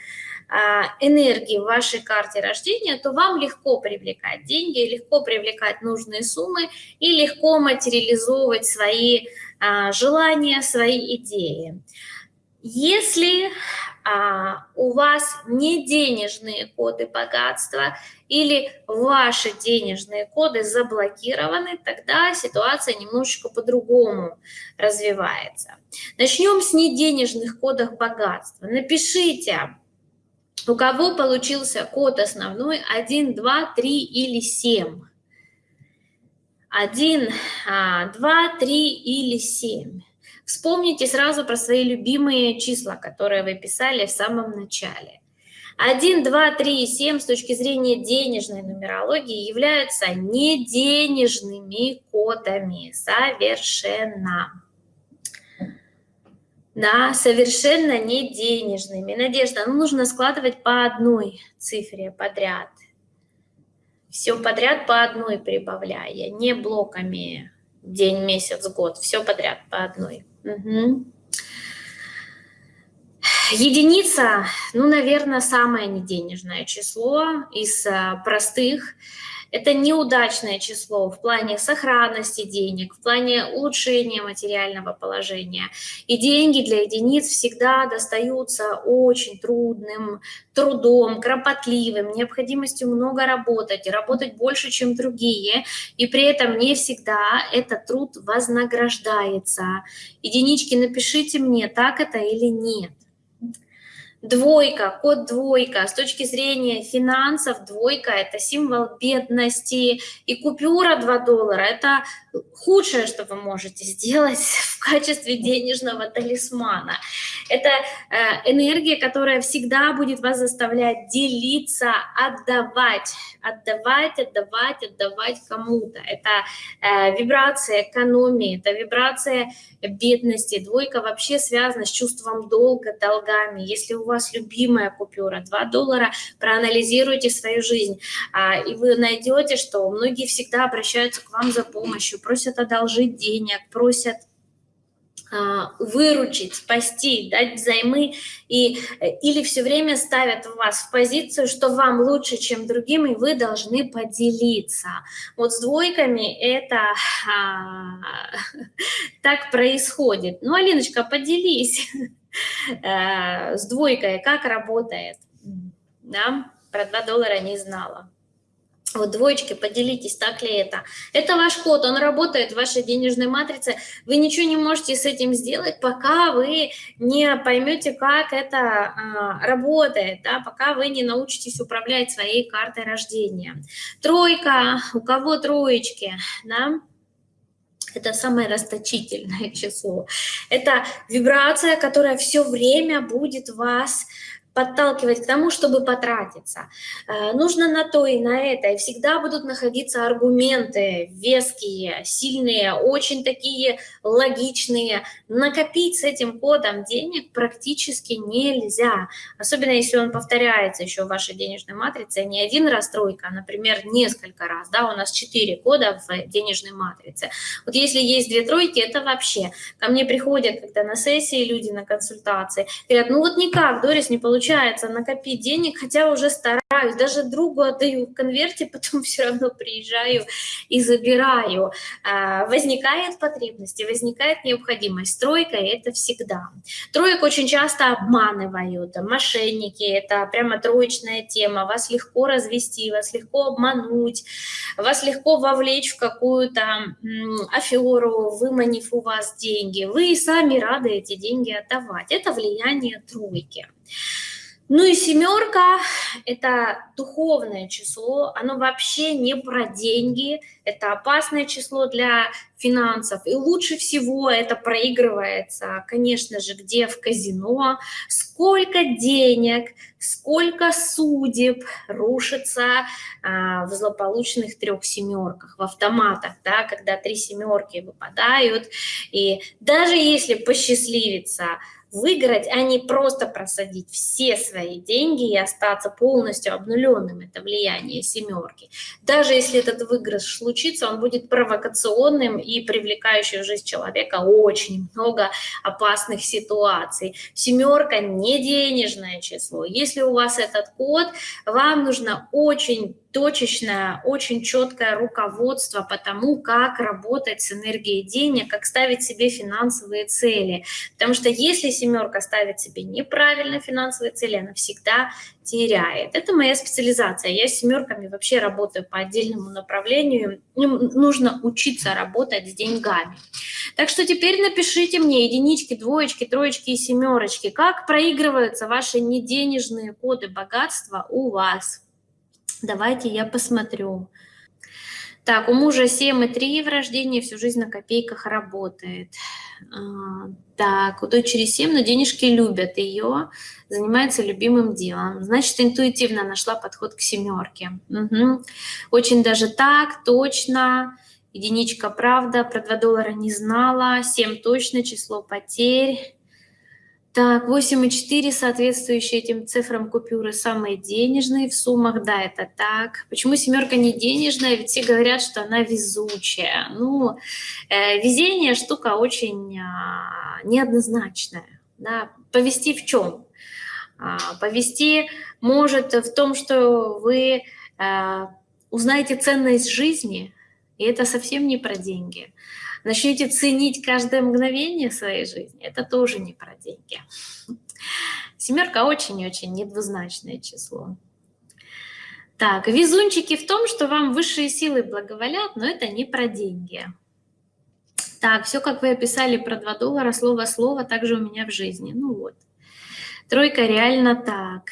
а, энергии в вашей карте рождения, то вам легко привлекать деньги, легко привлекать нужные суммы и легко материализовывать свои желания, свои идеи. Если а, у вас не денежные коды богатства или ваши денежные коды заблокированы, тогда ситуация немножечко по-другому развивается. Начнем с неденежных кодов богатства. Напишите, у кого получился код основной 1, 2, 3 или 7. 1, 2, 3 или 7. Вспомните сразу про свои любимые числа, которые вы писали в самом начале. 1, 2, 3 и 7 с точки зрения денежной нумерологии являются неденежными кодами совершенно. Да, совершенно не денежными. Надежда, ну нужно складывать по одной цифре подряд. Все подряд по одной прибавляя, не блоками день, месяц, год. Все подряд по одной. Угу. Единица, ну, наверное, самое неденежное число из а, простых. Это неудачное число в плане сохранности денег, в плане улучшения материального положения. И деньги для единиц всегда достаются очень трудным трудом, кропотливым, необходимостью много работать, работать больше, чем другие. И при этом не всегда этот труд вознаграждается. Единички, напишите мне, так это или нет. Двойка, код двойка. С точки зрения финансов, двойка – это символ бедности. И купюра 2 доллара – это худшее, что вы можете сделать в качестве денежного талисмана. Это э, энергия, которая всегда будет вас заставлять делиться, отдавать, отдавать, отдавать, отдавать кому-то. Это э, вибрация экономии, это вибрация бедности. Двойка вообще связана с чувством долга, долгами. Если у вас любимая купюра 2 доллара, проанализируйте свою жизнь, а, и вы найдете, что многие всегда обращаются к вам за помощью, просят одолжить денег, просят а, выручить, спасти, дать взаймы, и, или все время ставят вас в позицию, что вам лучше, чем другим, и вы должны поделиться. Вот с двойками это а, так происходит. Ну, Алиночка, поделись с двойкой, как работает. Да? Про 2 доллара не знала. Вот двоечки, поделитесь, так ли это. Это ваш код, он работает в вашей денежной матрице. Вы ничего не можете с этим сделать, пока вы не поймете, как это а, работает, да, пока вы не научитесь управлять своей картой рождения. Тройка, у кого троечки, да, это самое расточительное число. Это вибрация, которая все время будет вас подталкивать к тому, чтобы потратиться. Э, нужно на то и на это, и всегда будут находиться аргументы веские, сильные, очень такие логичные. Накопить с этим кодом денег практически нельзя, особенно если он повторяется еще в вашей денежной матрице, не один раз тройка, а, например, несколько раз, да, у нас четыре кода в денежной матрице. Вот если есть две тройки, это вообще. Ко мне приходят когда на сессии люди, на консультации, говорят, ну вот никак, Дорис, не получается получается накопить денег, хотя уже стараюсь, даже другу отдаю в конверте, потом все равно приезжаю и забираю. А, возникает потребность и возникает необходимость. Тройка – это всегда. Троек очень часто обманывают, мошенники – это прямо троечная тема. Вас легко развести, вас легко обмануть, вас легко вовлечь в какую-то аферу, выманив у вас деньги. Вы сами рады эти деньги отдавать. Это влияние тройки. Ну и семерка – это духовное число, оно вообще не про деньги, это опасное число для финансов. И лучше всего это проигрывается, конечно же, где в казино, сколько денег, сколько судеб рушится а, в злополучных трех семерках, в автоматах, да, когда три семерки выпадают. И даже если посчастливится выиграть, а не просто просадить все свои деньги и остаться полностью обнуленным. Это влияние семерки. Даже если этот выигрыш случится, он будет провокационным и привлекающим в жизнь человека очень много опасных ситуаций. Семерка не денежное число. Если у вас этот код, вам нужно очень точечное, очень четкое руководство по тому, как работать с энергией денег, как ставить себе финансовые цели. Потому что если семерка ставит себе неправильно финансовые цели, она всегда теряет. Это моя специализация. Я с семерками вообще работаю по отдельному направлению. Им нужно учиться работать с деньгами. Так что теперь напишите мне единички, двоечки, троечки и семерочки. Как проигрываются ваши неденежные коды богатства у вас? Давайте я посмотрю. Так, у мужа 7,3 в рождении, всю жизнь на копейках работает. А, так, у дочери 7, но денежки любят ее, занимается любимым делом. Значит, интуитивно нашла подход к семерке. Угу. Очень даже так, точно. Единичка правда, про 2 доллара не знала. 7 точно, число потерь. Так, 8,4 соответствующие этим цифрам купюры самые денежные в суммах, да, это так. Почему семерка не денежная? Ведь все говорят, что она везучая. Ну, э, везение штука очень э, неоднозначная. Да. Повести в чем? А, повести может в том, что вы э, узнаете ценность жизни, и это совсем не про деньги начнете ценить каждое мгновение своей жизни, это тоже не про деньги. Семерка очень-очень недвузначное число. Так, везунчики в том, что вам высшие силы благоволят, но это не про деньги. Так, все, как вы описали про 2 доллара, слово-слово, также у меня в жизни. Ну вот. Тройка реально так.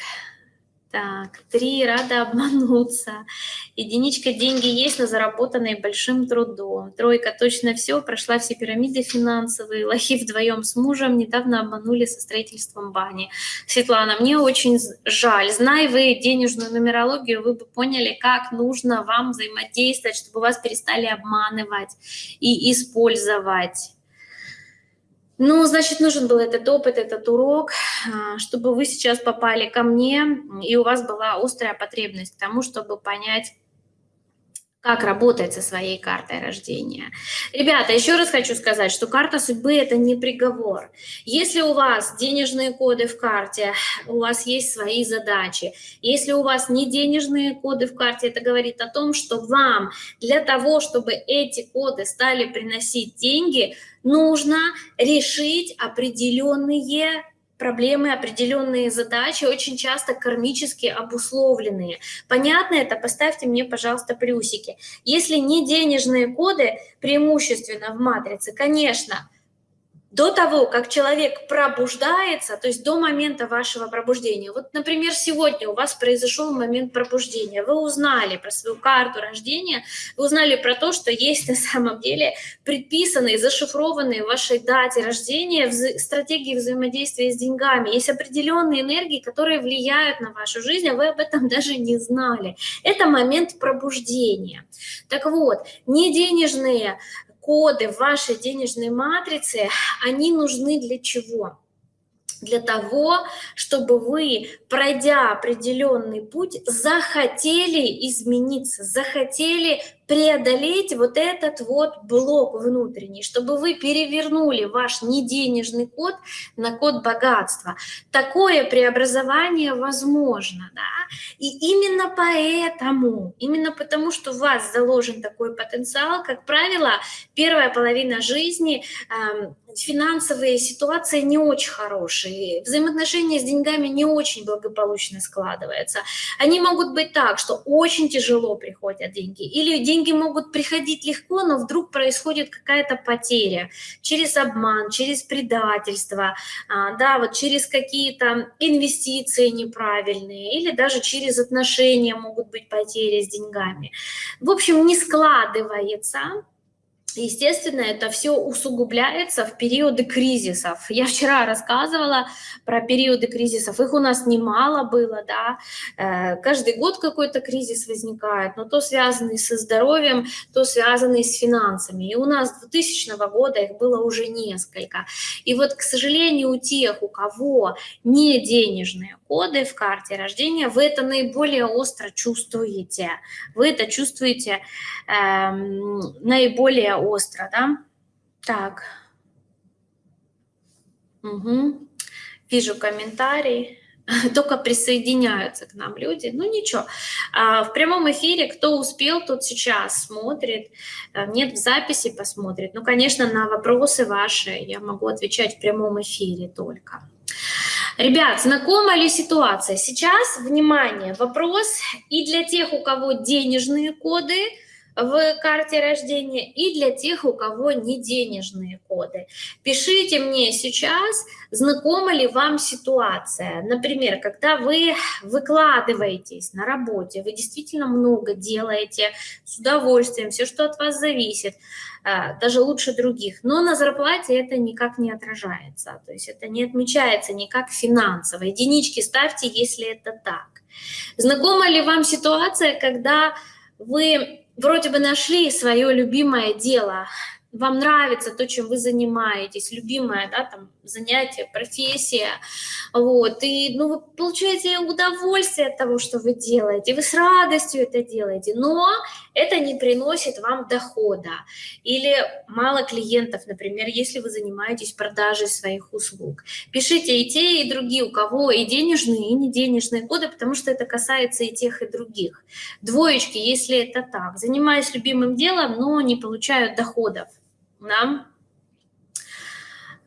Так, три, рада обмануться. Единичка, деньги есть, но заработанные большим трудом. Тройка, точно все, прошла все пирамиды финансовые. Лохи вдвоем с мужем недавно обманули со строительством бани. Светлана, мне очень жаль. Зная вы денежную нумерологию, вы бы поняли, как нужно вам взаимодействовать, чтобы вас перестали обманывать и использовать. Ну, значит, нужен был этот опыт, этот урок, а, чтобы вы сейчас попали ко мне, и у вас была острая потребность к тому, чтобы понять, как работать со своей картой рождения. Ребята, еще раз хочу сказать, что карта судьбы – это не приговор. Если у вас денежные коды в карте, у вас есть свои задачи. Если у вас не денежные коды в карте, это говорит о том, что вам для того, чтобы эти коды стали приносить деньги, нужно решить определенные проблемы, определенные задачи, очень часто кармически обусловленные. Понятно это? Поставьте мне, пожалуйста, плюсики. Если не денежные коды, преимущественно в матрице, конечно, до того, как человек пробуждается, то есть до момента вашего пробуждения. Вот, например, сегодня у вас произошел момент пробуждения, вы узнали про свою карту рождения, вы узнали про то, что есть на самом деле предписанные, зашифрованные в вашей дате рождения вза стратегии взаимодействия с деньгами. Есть определенные энергии, которые влияют на вашу жизнь, а вы об этом даже не знали. Это момент пробуждения. Так вот, не денежные коды в вашей денежной матрице, они нужны для чего? Для того, чтобы вы, пройдя определенный путь, захотели измениться, захотели преодолеть вот этот вот блок внутренний, чтобы вы перевернули ваш неденежный код на код богатства. Такое преобразование возможно, да? И именно поэтому, именно потому, что у вас заложен такой потенциал, как правило, первая половина жизни э, финансовые ситуации не очень хорошие, взаимоотношения с деньгами не очень благополучно складываются. Они могут быть так, что очень тяжело приходят деньги, или деньги могут приходить легко, но вдруг происходит какая-то потеря через обман, через предательство, а, да, вот через какие-то инвестиции неправильные или даже через отношения могут быть потери с деньгами. В общем, не складывается Естественно, это все усугубляется в периоды кризисов. Я вчера рассказывала про периоды кризисов, их у нас немало было, да, э, каждый год какой-то кризис возникает, но то связанный со здоровьем, то связанный с финансами. И у нас 2000 года их было уже несколько. И вот, к сожалению, у тех, у кого не денежные коды в карте рождения, вы это наиболее остро чувствуете. Вы это чувствуете эм, наиболее остро, да? Так. Угу. Вижу комментарий. Только присоединяются к нам люди. Ну ничего. А, в прямом эфире, кто успел, тот сейчас смотрит. А, нет, в записи посмотрит. Ну, конечно, на вопросы ваши я могу отвечать в прямом эфире только. Ребят, знакома ли ситуация? Сейчас, внимание, вопрос и для тех, у кого денежные коды в карте рождения, и для тех, у кого не денежные коды. Пишите мне сейчас, знакома ли вам ситуация. Например, когда вы выкладываетесь на работе, вы действительно много делаете с удовольствием, все, что от вас зависит, а, даже лучше других. Но на зарплате это никак не отражается. То есть это не отмечается никак финансово. Единички ставьте, если это так. Знакома ли вам ситуация, когда вы вроде бы нашли свое любимое дело, вам нравится то, чем вы занимаетесь, любимое, да, там, занятие, профессия, вот, и, ну, вы получаете удовольствие от того, что вы делаете, вы с радостью это делаете, но это не приносит вам дохода, или мало клиентов, например, если вы занимаетесь продажей своих услуг. Пишите и те, и другие, у кого и денежные, и не денежные коды, потому что это касается и тех, и других. Двоечки, если это так, занимаюсь любимым делом, но не получаю доходов, да?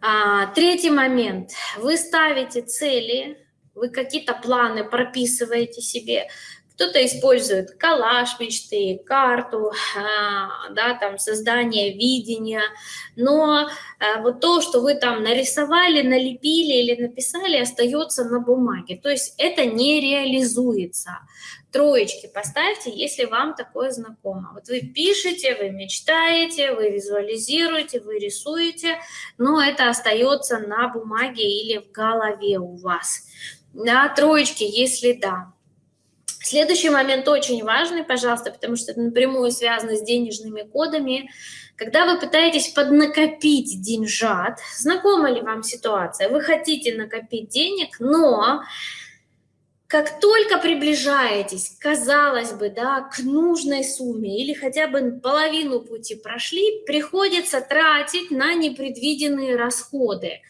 А, третий момент. Вы ставите цели, вы какие-то планы прописываете себе, Кто-то использует коллаж мечты, карту, а, да, там создание видения, но а, вот то, что вы там нарисовали, налепили или написали, остается на бумаге. То есть это не реализуется. Троечки поставьте, если вам такое знакомо. Вот вы пишете, вы мечтаете, вы визуализируете, вы рисуете, но это остается на бумаге или в голове у вас. На троечки, если да. Следующий момент очень важный, пожалуйста, потому что это напрямую связано с денежными кодами. Когда вы пытаетесь поднакопить деньжат, знакома ли вам ситуация? Вы хотите накопить денег, но как только приближаетесь, казалось бы, да, к нужной сумме или хотя бы половину пути прошли, приходится тратить на непредвиденные расходы.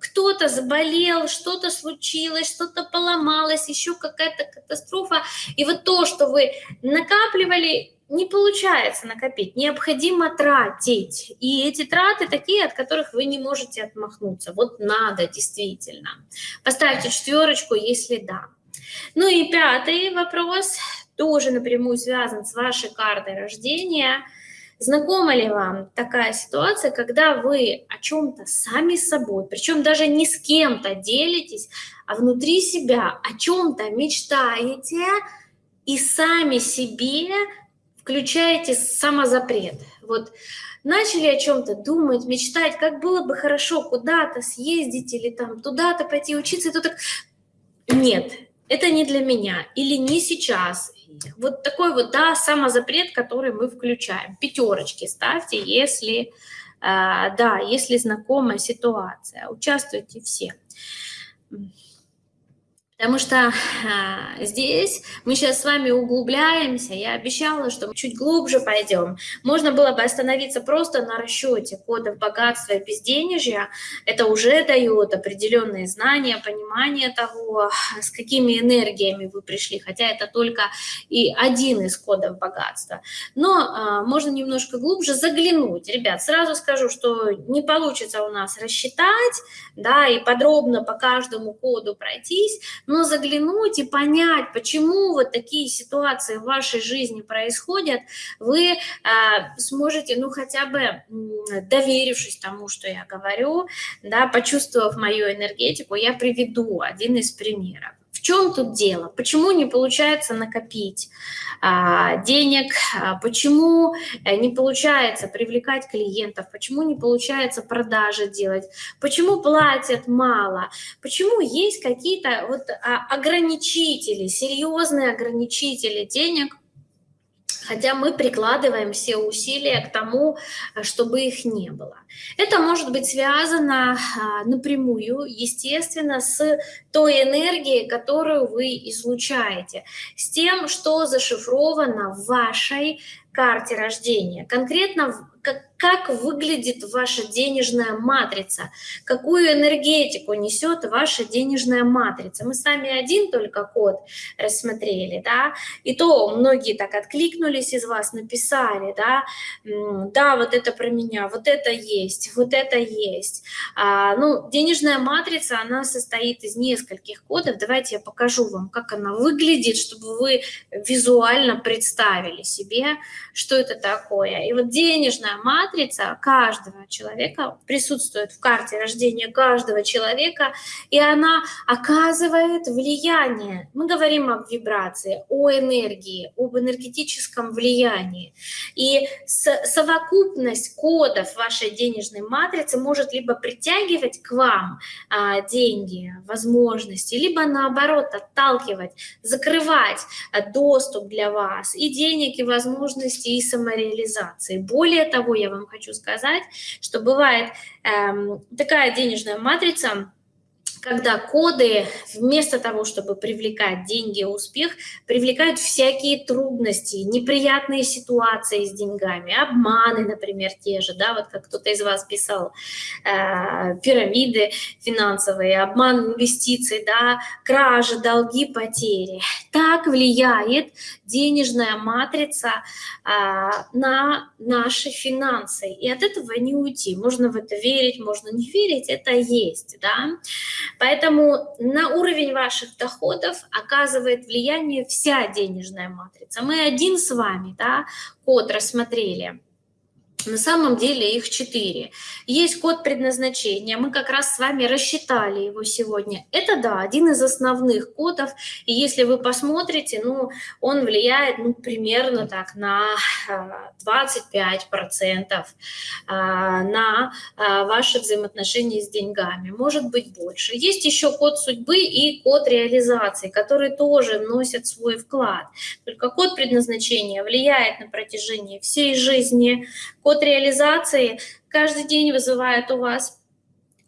Кто-то заболел, что-то случилось, что-то поломалось, еще какая-то катастрофа. И вот то, что вы накапливали, не получается накопить, необходимо тратить. И эти траты такие, от которых вы не можете отмахнуться. Вот надо действительно. Поставьте четверочку, если да. Ну и пятый вопрос, тоже напрямую связан с вашей картой рождения. Знакома ли вам такая ситуация, когда вы о чем-то сами собой, причем даже не с кем-то делитесь, а внутри себя о чем-то мечтаете и сами себе включаете самозапрет? Вот начали о чем-то думать, мечтать, как было бы хорошо куда-то съездить или там туда-то пойти учиться, и то так нет, это не для меня или не сейчас. Вот такой вот, да, самозапрет, который мы включаем. Пятерочки ставьте, если, э, да, если знакомая ситуация. Участвуйте все. Потому что а, здесь мы сейчас с вами углубляемся. Я обещала, что мы чуть глубже пойдем. Можно было бы остановиться просто на расчете кодов богатства и безденежья. Это уже дает определенные знания, понимание того, с какими энергиями вы пришли. Хотя это только и один из кодов богатства. Но а, можно немножко глубже заглянуть. Ребят, сразу скажу, что не получится у нас рассчитать, да, и подробно по каждому коду пройтись но заглянуть и понять, почему вот такие ситуации в вашей жизни происходят, вы э, сможете, ну, хотя бы доверившись тому, что я говорю, да, почувствовав мою энергетику, я приведу один из примеров. В чем тут дело? Почему не получается накопить а, денег? А, почему э, не получается привлекать клиентов? Почему не получается продажи делать? Почему платят мало? Почему есть какие-то вот а, ограничители, серьезные ограничители денег? Хотя мы прикладываем все усилия к тому, чтобы их не было. Это может быть связано а, напрямую, естественно, с той энергией, которую вы излучаете, с тем, что зашифровано в вашей карте рождения. Конкретно как, как выглядит ваша денежная матрица, какую энергетику несет ваша денежная матрица. Мы с вами один только код рассмотрели, да, и то многие так откликнулись из вас, написали, да, да, вот это про меня, вот это есть, вот это есть. А, ну, денежная матрица, она состоит из нескольких кодов. Давайте я покажу вам, как она выглядит, чтобы вы визуально представили себе, что это такое. И вот денежная денежная матрица каждого человека присутствует в карте рождения каждого человека, и она оказывает влияние. Мы говорим об вибрации, о энергии, об энергетическом влиянии. И совокупность кодов вашей денежной матрицы может либо притягивать к вам а, деньги, возможности, либо наоборот отталкивать, закрывать а, доступ для вас и денег, и возможности, и самореализации. Более того, я вам хочу сказать, что бывает эм, такая денежная матрица, когда коды вместо того, чтобы привлекать деньги и успех, привлекают всякие трудности, неприятные ситуации с деньгами, обманы, например, те же, да, вот как кто-то из вас писал, э, пирамиды финансовые, обман инвестиций, да, кражи, долги, потери. Так влияет денежная матрица э, на наши финансы, и от этого не уйти. Можно в это верить, можно не верить, это есть, да. Поэтому на уровень ваших доходов оказывает влияние вся денежная матрица. Мы один с вами, да, код рассмотрели. На самом деле их четыре. Есть код предназначения, мы как раз с вами рассчитали его сегодня. Это, да, один из основных кодов, и если вы посмотрите, ну, он влияет, ну, примерно так на 25% а, а, на а, ваши взаимоотношения с деньгами, может быть больше. Есть еще код судьбы и код реализации, которые тоже носят свой вклад. Только код предназначения влияет на протяжении всей жизни, Код реализации каждый день вызывает у вас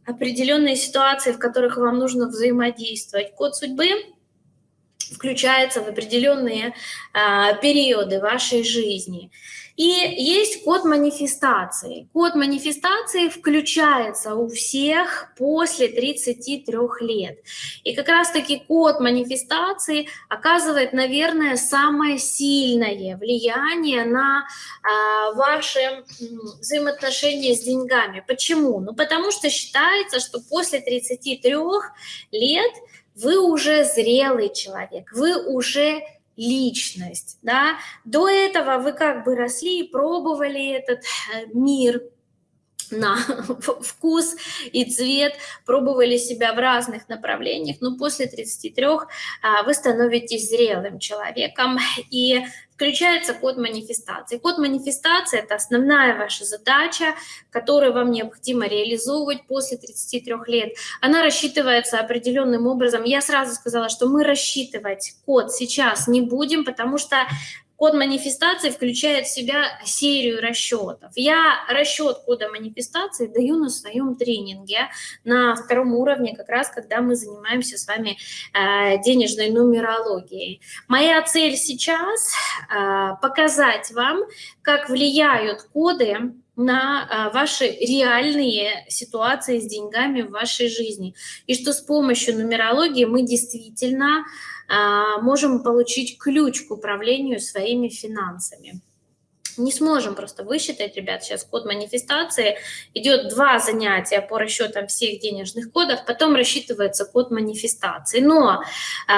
определенные ситуации, в которых вам нужно взаимодействовать. Код судьбы включается в определенные а, периоды вашей жизни. И есть код манифестации. Код манифестации включается у всех после 33 лет. И как раз-таки код манифестации оказывает, наверное, самое сильное влияние на а, ваши взаимоотношения с деньгами. Почему? Ну, потому что считается, что после 33 лет вы уже зрелый человек, вы уже личность, да, до этого вы как бы росли и пробовали этот э, мир, на вкус и цвет, пробовали себя в разных направлениях, но после 33 а, вы становитесь зрелым человеком, и включается код манифестации. Код манифестации – это основная ваша задача, которую вам необходимо реализовывать после 33 лет. Она рассчитывается определенным образом. Я сразу сказала, что мы рассчитывать код сейчас не будем, потому что Код манифестации включает в себя серию расчетов. Я расчет кода манифестации даю на своем тренинге на втором уровне, как раз когда мы занимаемся с вами э, денежной нумерологией. Моя цель сейчас э, показать вам, как влияют коды на э, ваши реальные ситуации с деньгами в вашей жизни. И что с помощью нумерологии мы действительно а, можем получить ключ к управлению своими финансами не сможем просто высчитать, ребят, сейчас код манифестации, идет два занятия по расчетам всех денежных кодов, потом рассчитывается код манифестации. Но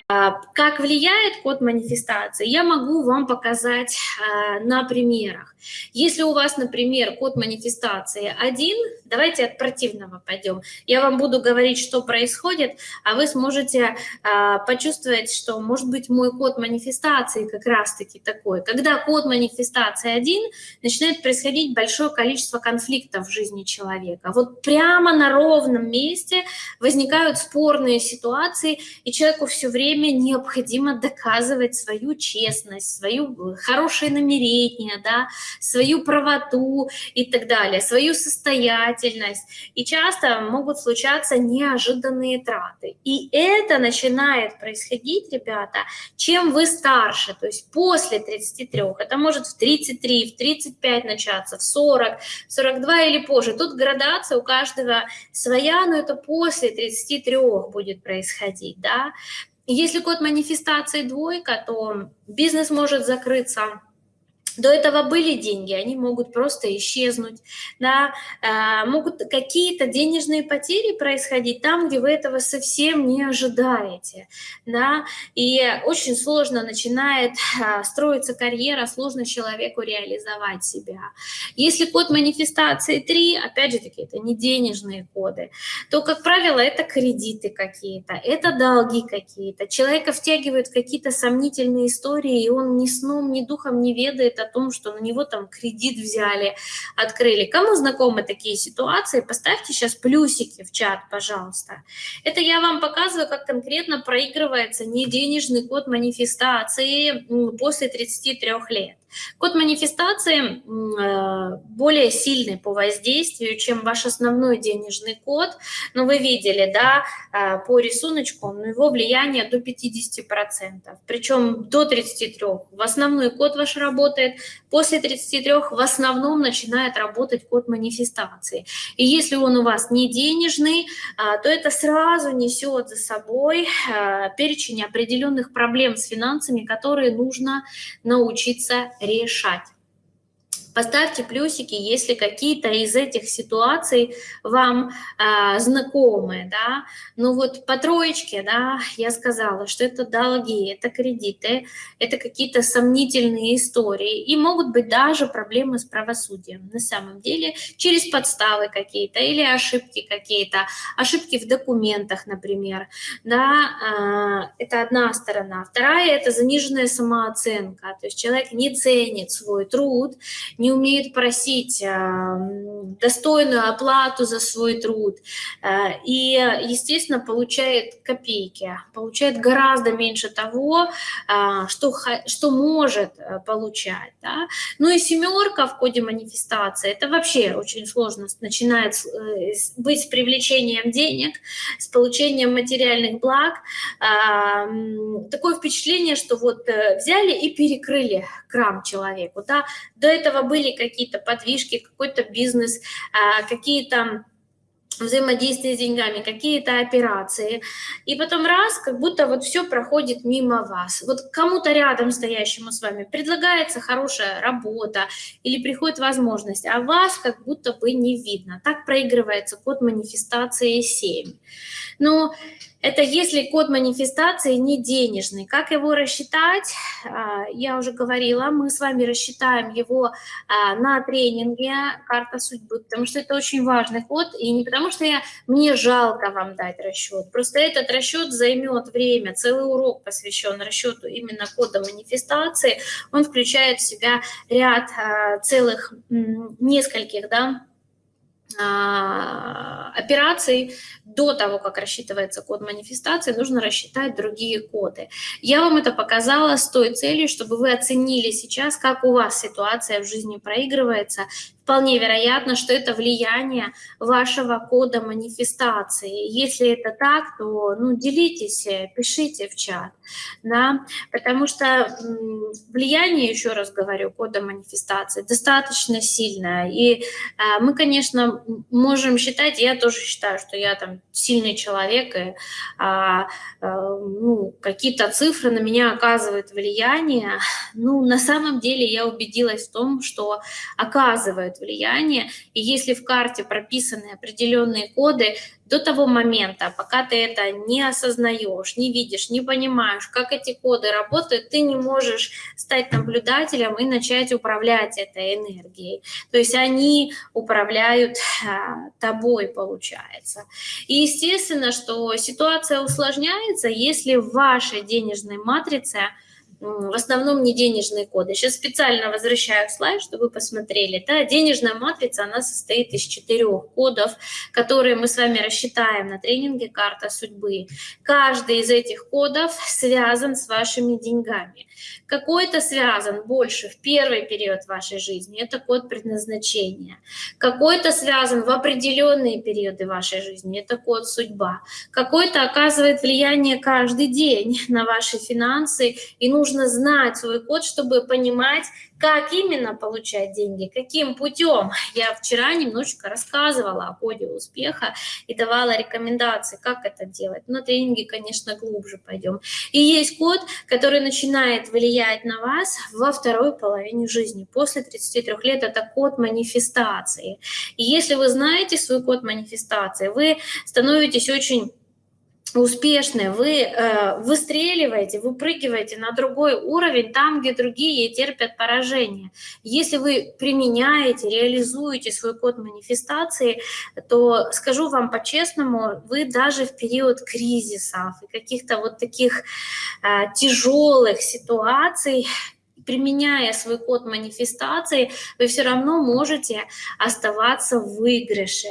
а, как влияет код манифестации, я могу вам показать а, на примерах. Если у вас, например, код манифестации один, давайте от противного пойдем. Я вам буду говорить, что происходит, а вы сможете а, почувствовать, что, может быть, мой код манифестации как раз-таки такой. Когда код манифестации один, начинает происходить большое количество конфликтов в жизни человека. Вот прямо на ровном месте возникают спорные ситуации, и человеку все время необходимо доказывать свою честность, свою хорошее намерение, да, свою правоту и так далее, свою состоятельность. И часто могут случаться неожиданные траты. И это начинает происходить, ребята, чем вы старше, то есть после 33, это может в 33, в 35 начаться, в 40, 42 или позже. Тут градация у каждого своя, но это после 33 будет происходить, да. Если код манифестации двойка, то бизнес может закрыться до этого были деньги, они могут просто исчезнуть, да, э, могут какие-то денежные потери происходить там, где вы этого совсем не ожидаете, да, и очень сложно начинает э, строиться карьера, сложно человеку реализовать себя. Если код манифестации 3, опять же таки, это не денежные коды, то, как правило, это кредиты какие-то, это долги какие-то, человека втягивают какие-то сомнительные истории, и он ни сном, ни духом не ведает о том, что на него там кредит взяли, открыли. Кому знакомы такие ситуации, поставьте сейчас плюсики в чат, пожалуйста. Это я вам показываю, как конкретно проигрывается неденежный код манифестации после 33 лет. Код манифестации э, более сильный по воздействию, чем ваш основной денежный код. Но вы видели, да, э, по рисунку, но его влияние до 50%. Причем до 33. В основной код ваш работает, после 33 в основном начинает работать код манифестации. И если он у вас не денежный, э, то это сразу несет за собой перечень определенных проблем с финансами, которые нужно научиться решать. Поставьте плюсики, если какие-то из этих ситуаций вам э, знакомы, да. Ну вот по троечке, да, я сказала, что это долги, это кредиты, это какие-то сомнительные истории, и могут быть даже проблемы с правосудием. На самом деле, через подставы какие-то или ошибки какие-то, ошибки в документах, например, да, э, это одна сторона. Вторая – это заниженная самооценка, то есть человек не ценит свой труд, не умеют просить а, достойную оплату за свой труд а, и, естественно, получает копейки, получает гораздо меньше того, а, что, что может получать. Да? Ну и семерка в коде манифестации, это вообще очень сложно, начинает э, быть с привлечением денег, с получением материальных благ. Такое впечатление, что вот э, взяли и перекрыли крам человеку. Да? До этого были какие-то подвижки, какой-то бизнес, а, какие-то взаимодействие с деньгами, какие-то операции, и потом раз, как будто вот все проходит мимо вас. Вот кому-то рядом стоящему с вами предлагается хорошая работа или приходит возможность, а вас как будто бы не видно. Так проигрывается код манифестации 7. Но это если код манифестации не денежный. Как его рассчитать? А, я уже говорила, мы с вами рассчитаем его а, на тренинге «Карта судьбы», потому что это очень важный код, и не потому что я, мне жалко вам дать расчет, просто этот расчет займет время, целый урок посвящен расчету именно кода манифестации, он включает в себя ряд а, целых нескольких, да, операций до того, как рассчитывается код манифестации, нужно рассчитать другие коды. Я вам это показала с той целью, чтобы вы оценили сейчас, как у вас ситуация в жизни проигрывается, вполне вероятно, что это влияние вашего кода манифестации. Если это так, то ну, делитесь, пишите в чат, да, потому что влияние, еще раз говорю, кода манифестации достаточно сильное. И а, мы, конечно, можем считать, я тоже считаю, что я там сильный человек, и а, а, ну, какие-то цифры на меня оказывают влияние. Ну, на самом деле я убедилась в том, что оказывает влияние. И если в карте прописаны определенные коды, до того момента, пока ты это не осознаешь, не видишь, не понимаешь, как эти коды работают, ты не можешь стать наблюдателем и начать управлять этой энергией. То есть они управляют а, тобой, получается. И естественно, что ситуация усложняется, если в вашей денежной матрице в основном не денежные коды. Сейчас специально возвращаю слайд, чтобы вы посмотрели. Да, денежная матрица, она состоит из четырех кодов, которые мы с вами рассчитаем на тренинге «Карта судьбы». Каждый из этих кодов связан с вашими деньгами. Какой-то связан больше в первый период вашей жизни, это код предназначения. Какой-то связан в определенные периоды вашей жизни, это код судьба. Какой-то оказывает влияние каждый день на ваши финансы, и нужно знать свой код, чтобы понимать, как именно получать деньги, каким путем? Я вчера немножечко рассказывала о коде успеха и давала рекомендации, как это делать. На тренинге, конечно, глубже пойдем. И есть код, который начинает влиять на вас во второй половине жизни. После 33 лет это код манифестации. И если вы знаете свой код манифестации, вы становитесь очень успешны, вы э, выстреливаете, выпрыгиваете на другой уровень, там, где другие терпят поражение. Если вы применяете, реализуете свой код манифестации, то, скажу вам по-честному, вы даже в период кризисов и каких-то вот таких э, тяжелых ситуаций применяя свой код манифестации, вы все равно можете оставаться в выигрыше.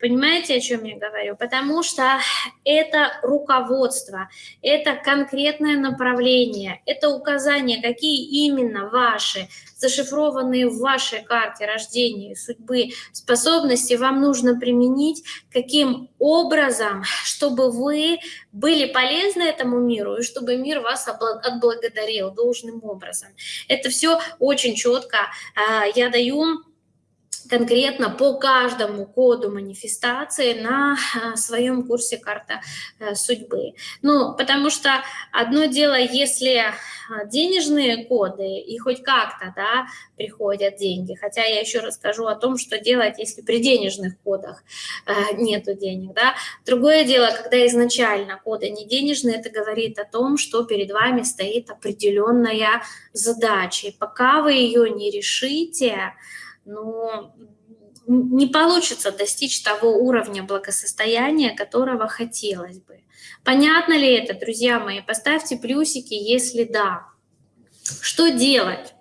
Понимаете, о чем я говорю? Потому что это руководство, это конкретное направление, это указание, какие именно ваши зашифрованные в вашей карте рождения и судьбы способности вам нужно применить, каким образом, чтобы вы были полезны этому миру и чтобы мир вас отблагодарил должным образом. Это все очень четко а, я даю конкретно по каждому коду манифестации на а, своем курсе «Карта э, судьбы». Ну, потому что одно дело, если а, денежные коды и хоть как-то да, приходят деньги, хотя я еще расскажу о том, что делать, если при денежных кодах э, нету денег. Да. Другое дело, когда изначально коды не денежные, это говорит о том, что перед вами стоит определенная задача. И пока вы ее не решите, но не получится достичь того уровня благосостояния, которого хотелось бы. Понятно ли это, друзья мои? Поставьте плюсики, если да. Что делать?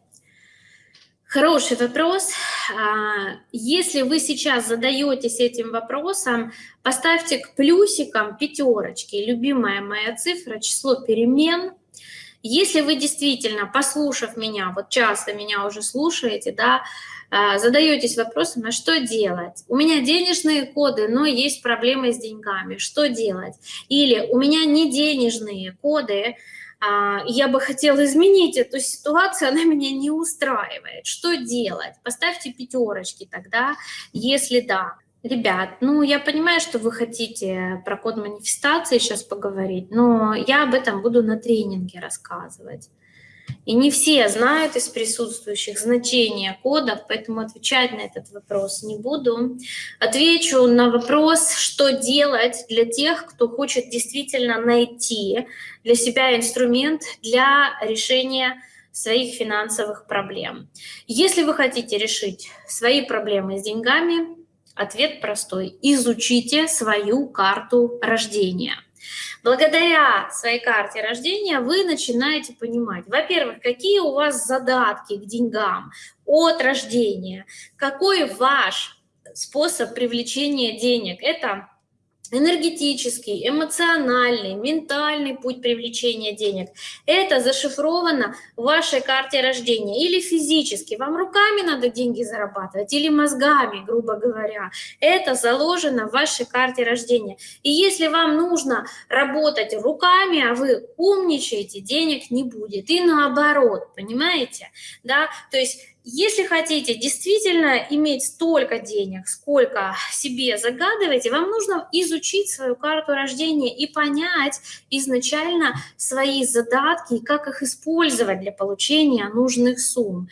Хороший вопрос. А, если вы сейчас задаетесь этим вопросом, поставьте к плюсикам пятерочки. Любимая моя цифра, число перемен. Если вы действительно, послушав меня, вот часто меня уже слушаете, да, задаетесь вопросом, а что делать? У меня денежные коды, но есть проблемы с деньгами. Что делать? Или у меня не денежные коды, а, я бы хотела изменить эту ситуацию, она меня не устраивает. Что делать? Поставьте пятерочки тогда, если да. Ребят, ну я понимаю, что вы хотите про код манифестации сейчас поговорить, но я об этом буду на тренинге рассказывать. И не все знают из присутствующих значение кодов, поэтому отвечать на этот вопрос не буду. Отвечу на вопрос, что делать для тех, кто хочет действительно найти для себя инструмент для решения своих финансовых проблем. Если вы хотите решить свои проблемы с деньгами, ответ простой. Изучите свою карту рождения. Благодаря своей карте рождения вы начинаете понимать, во-первых, какие у вас задатки к деньгам от рождения, какой ваш способ привлечения денег. Это энергетический, эмоциональный, ментальный путь привлечения денег. Это зашифровано в вашей карте рождения. Или физически, вам руками надо деньги зарабатывать, или мозгами, грубо говоря. Это заложено в вашей карте рождения. И если вам нужно работать руками, а вы умничаете, денег не будет. И наоборот, понимаете? Да? То есть если хотите действительно иметь столько денег, сколько себе загадываете, вам нужно изучить свою карту рождения и понять изначально свои задатки и как их использовать для получения нужных сумм.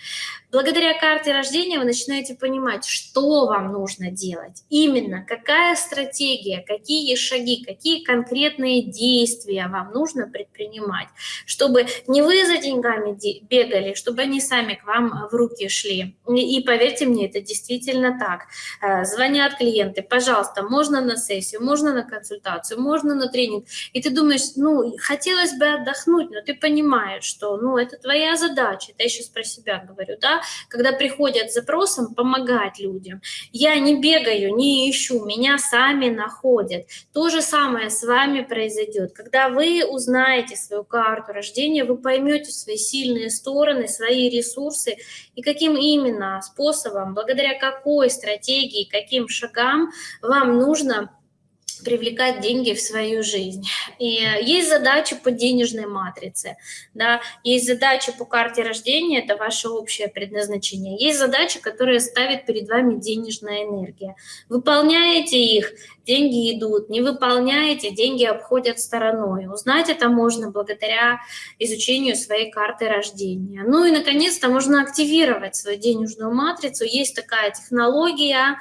Благодаря карте рождения вы начинаете понимать, что вам нужно делать, именно какая стратегия, какие шаги, какие конкретные действия вам нужно предпринимать, чтобы не вы за деньгами бегали, чтобы они сами к вам в руки шли. И поверьте мне, это действительно так. Э, звонят клиенты, пожалуйста, можно на сессию, можно на консультацию, можно на тренинг. И ты думаешь, ну, хотелось бы отдохнуть, но ты понимаешь, что, ну, это твоя задача. Это я сейчас про себя говорю, да, когда приходят с запросом помогать людям. Я не бегаю, не ищу, меня сами находят. То же самое с вами произойдет. Когда вы узнаете свою карту рождения, вы поймете свои сильные стороны, свои ресурсы и каким именно способом, благодаря какой стратегии, каким шагам вам нужно привлекать деньги в свою жизнь. И есть задачи по денежной матрице, да, есть задачи по карте рождения, это ваше общее предназначение, есть задачи, которые ставит перед вами денежная энергия. Выполняете их, деньги идут, не выполняете, деньги обходят стороной. Узнать это можно благодаря изучению своей карты рождения. Ну и, наконец-то, можно активировать свою денежную матрицу. Есть такая технология,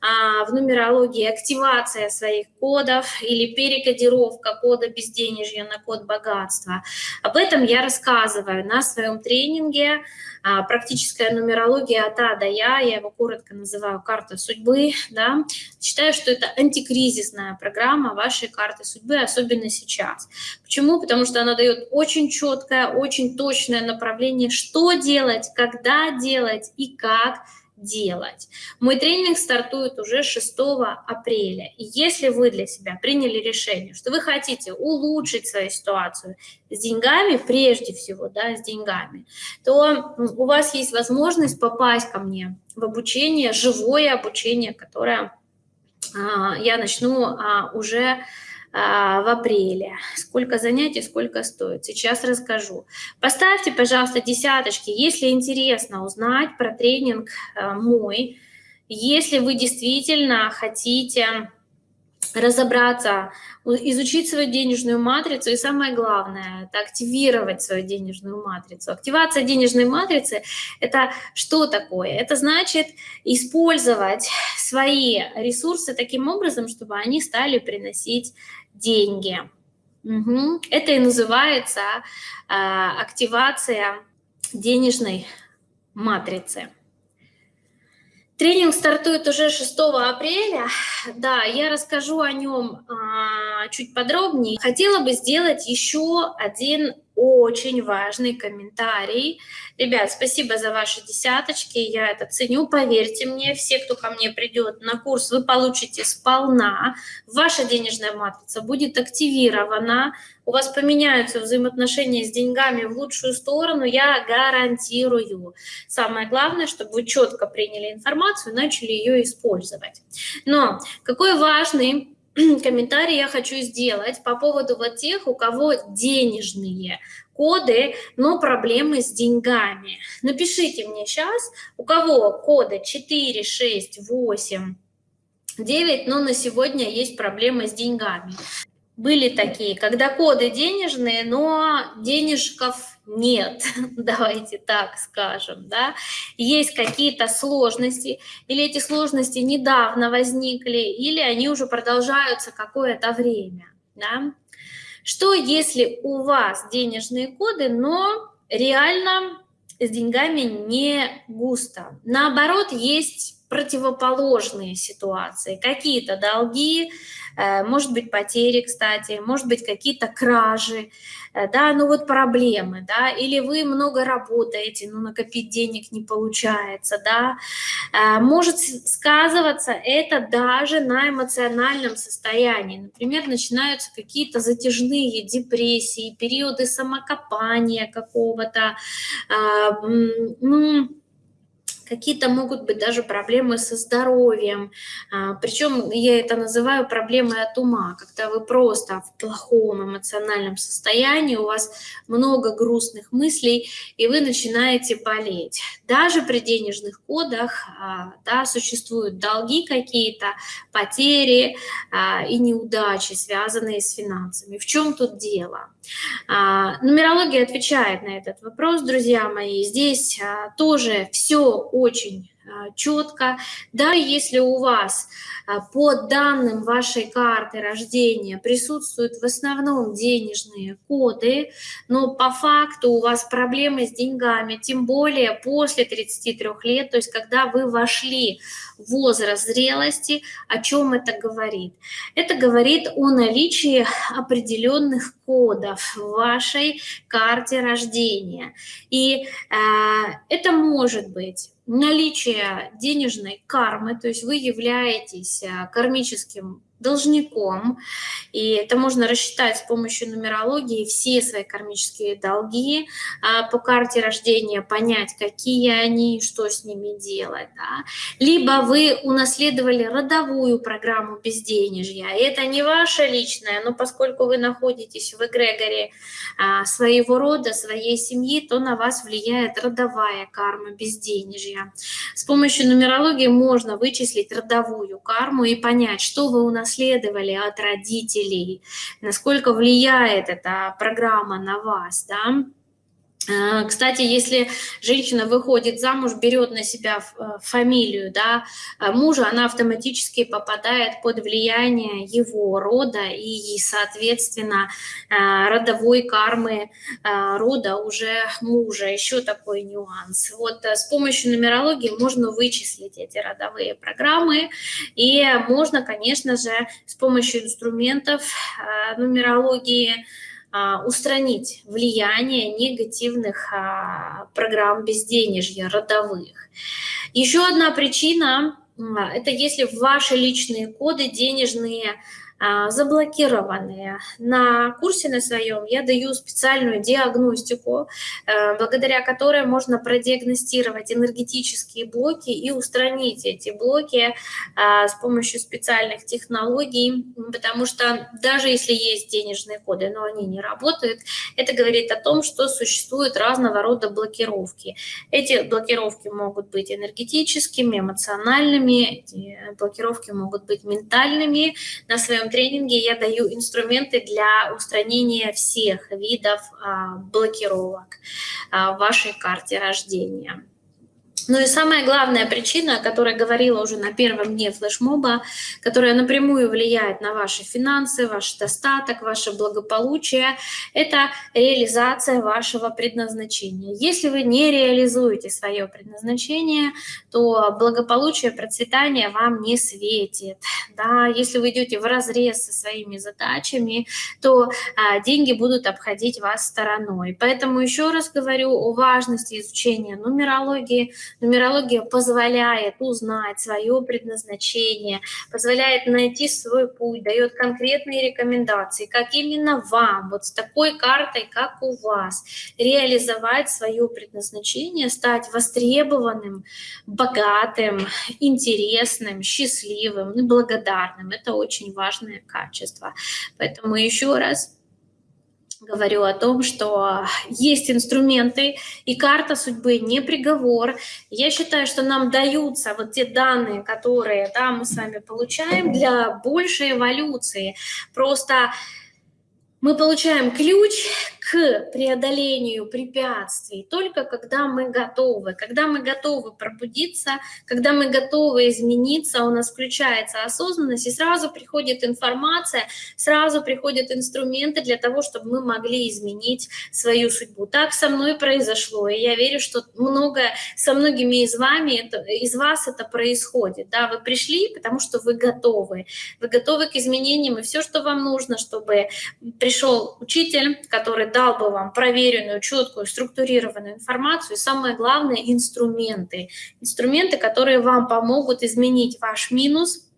а, в нумерологии активация своих кодов или перекодировка кода безденежья на код богатства. Об этом я рассказываю на своем тренинге а, «Практическая нумерология от А до Я». Я его коротко называю «Карта судьбы». Да? Считаю, что это антикризисная программа вашей карты судьбы, особенно сейчас. Почему? Потому что она дает очень четкое, очень точное направление, что делать, когда делать и как – делать. Мой тренинг стартует уже 6 апреля. И если вы для себя приняли решение, что вы хотите улучшить свою ситуацию с деньгами, прежде всего, да, с деньгами, то у вас есть возможность попасть ко мне в обучение, живое обучение, которое а, я начну а, уже в апреле. Сколько занятий, сколько стоит. Сейчас расскажу. Поставьте, пожалуйста, десяточки, если интересно узнать про тренинг а, мой, если вы действительно хотите разобраться, изучить свою денежную матрицу, и самое главное, это активировать свою денежную матрицу. Активация денежной матрицы – это что такое? Это значит использовать свои ресурсы таким образом, чтобы они стали приносить деньги. Угу. Это и называется э, активация денежной матрицы. Тренинг стартует уже 6 апреля. Да, я расскажу о нем а, чуть подробнее. Хотела бы сделать еще один очень важный комментарий. Ребят, спасибо за ваши десяточки, я это ценю. Поверьте мне, все, кто ко мне придет на курс, вы получите сполна. Ваша денежная матрица будет активирована, у вас поменяются взаимоотношения с деньгами в лучшую сторону, я гарантирую. Самое главное, чтобы вы четко приняли информацию и начали ее использовать. Но какой важный комментарий я хочу сделать по поводу вот тех, у кого денежные коды, но проблемы с деньгами. Напишите мне сейчас, у кого коды 4, 6, 8, 9, но на сегодня есть проблемы с деньгами. Были такие, когда коды денежные, но денежков нет, давайте так скажем, да, есть какие-то сложности, или эти сложности недавно возникли, или они уже продолжаются какое-то время, да. Что если у вас денежные коды, но реально с деньгами не густо? Наоборот, есть противоположные ситуации, какие-то долги, э, может быть, потери, кстати, может быть, какие-то кражи, э, да, ну вот проблемы, да, или вы много работаете, но накопить денег не получается, да, э, может сказываться это даже на эмоциональном состоянии, например, начинаются какие-то затяжные депрессии, периоды самокопания какого-то, ну, какие-то могут быть даже проблемы со здоровьем. А, Причем я это называю проблемой от ума, когда вы просто в плохом эмоциональном состоянии, у вас много грустных мыслей, и вы начинаете болеть. Даже при денежных кодах а, да, существуют долги какие-то, потери а, и неудачи, связанные с финансами. В чем тут дело? Нумерология отвечает на этот вопрос, друзья мои. Здесь тоже все очень а, четко. Да, если у вас а, по данным вашей карты рождения присутствуют в основном денежные коды, но по факту у вас проблемы с деньгами, тем более после 33 лет, то есть когда вы вошли в возраст зрелости, о чем это говорит? Это говорит о наличии определенных кодов в вашей карте рождения. И э, это может быть наличие денежной кармы, то есть вы являетесь э, кармическим должником, и это можно рассчитать с помощью нумерологии все свои кармические долги а, по карте рождения, понять, какие они, что с ними делать. Да? Либо вы унаследовали родовую программу безденежья, это не ваша личная, но поскольку вы находитесь в эгрегоре а, своего рода, своей семьи, то на вас влияет родовая карма безденежья. С помощью нумерологии можно вычислить родовую карму и понять, что вы унаследовали унаследовали от родителей, насколько влияет эта программа на вас, да, кстати, если женщина выходит замуж, берет на себя э, фамилию да, э, мужа, она автоматически попадает под влияние его рода и, соответственно, родовой кармы рода уже мужа. Еще такой нюанс. Вот с помощью нумерологии можно вычислить эти родовые программы, и можно, конечно же, с помощью инструментов нумерологии устранить влияние негативных а, программ безденежья, родовых. Еще одна причина – это если ваши личные коды денежные а, заблокированные. На курсе на своем я даю специальную диагностику, э, благодаря которой можно продиагностировать энергетические блоки и устранить эти блоки а, с помощью специальных технологий, потому что даже если есть денежные коды, но они не работают, это говорит о том, что существуют разного рода блокировки. Эти блокировки могут быть энергетическими, эмоциональными, блокировки могут быть ментальными. На своем тренинге я даю инструменты для устранения всех видов а, блокировок а, в вашей карте рождения. Ну и самая главная причина, о которой говорила уже на первом дне флешмоба, которая напрямую влияет на ваши финансы, ваш достаток, ваше благополучие, это реализация вашего предназначения. Если вы не реализуете свое предназначение, то благополучие, процветание вам не светит. Да? Если вы идете в разрез со своими задачами, то а, деньги будут обходить вас стороной. Поэтому еще раз говорю о важности изучения нумерологии, Нумерология позволяет узнать свое предназначение, позволяет найти свой путь, дает конкретные рекомендации, как именно вам, вот с такой картой, как у вас, реализовать свое предназначение, стать востребованным, богатым, интересным, счастливым и благодарным. Это очень важное качество. Поэтому еще раз говорю о том, что есть инструменты, и карта судьбы не приговор. Я считаю, что нам даются вот те данные, которые да, мы с вами получаем для большей эволюции. Просто мы получаем ключ к преодолению препятствий только когда мы готовы. Когда мы готовы пробудиться, когда мы готовы измениться, у нас включается осознанность, и сразу приходит информация, сразу приходят инструменты для того, чтобы мы могли изменить свою судьбу. Так со мной произошло, и я верю, что многое со многими из вами, это, из вас это происходит. Да, вы пришли, потому что вы готовы. Вы готовы к изменениям, и все, что вам нужно, чтобы пришел учитель, который дал бы вам проверенную, четкую, структурированную информацию и самое главное – инструменты. Инструменты, которые вам помогут изменить ваш минус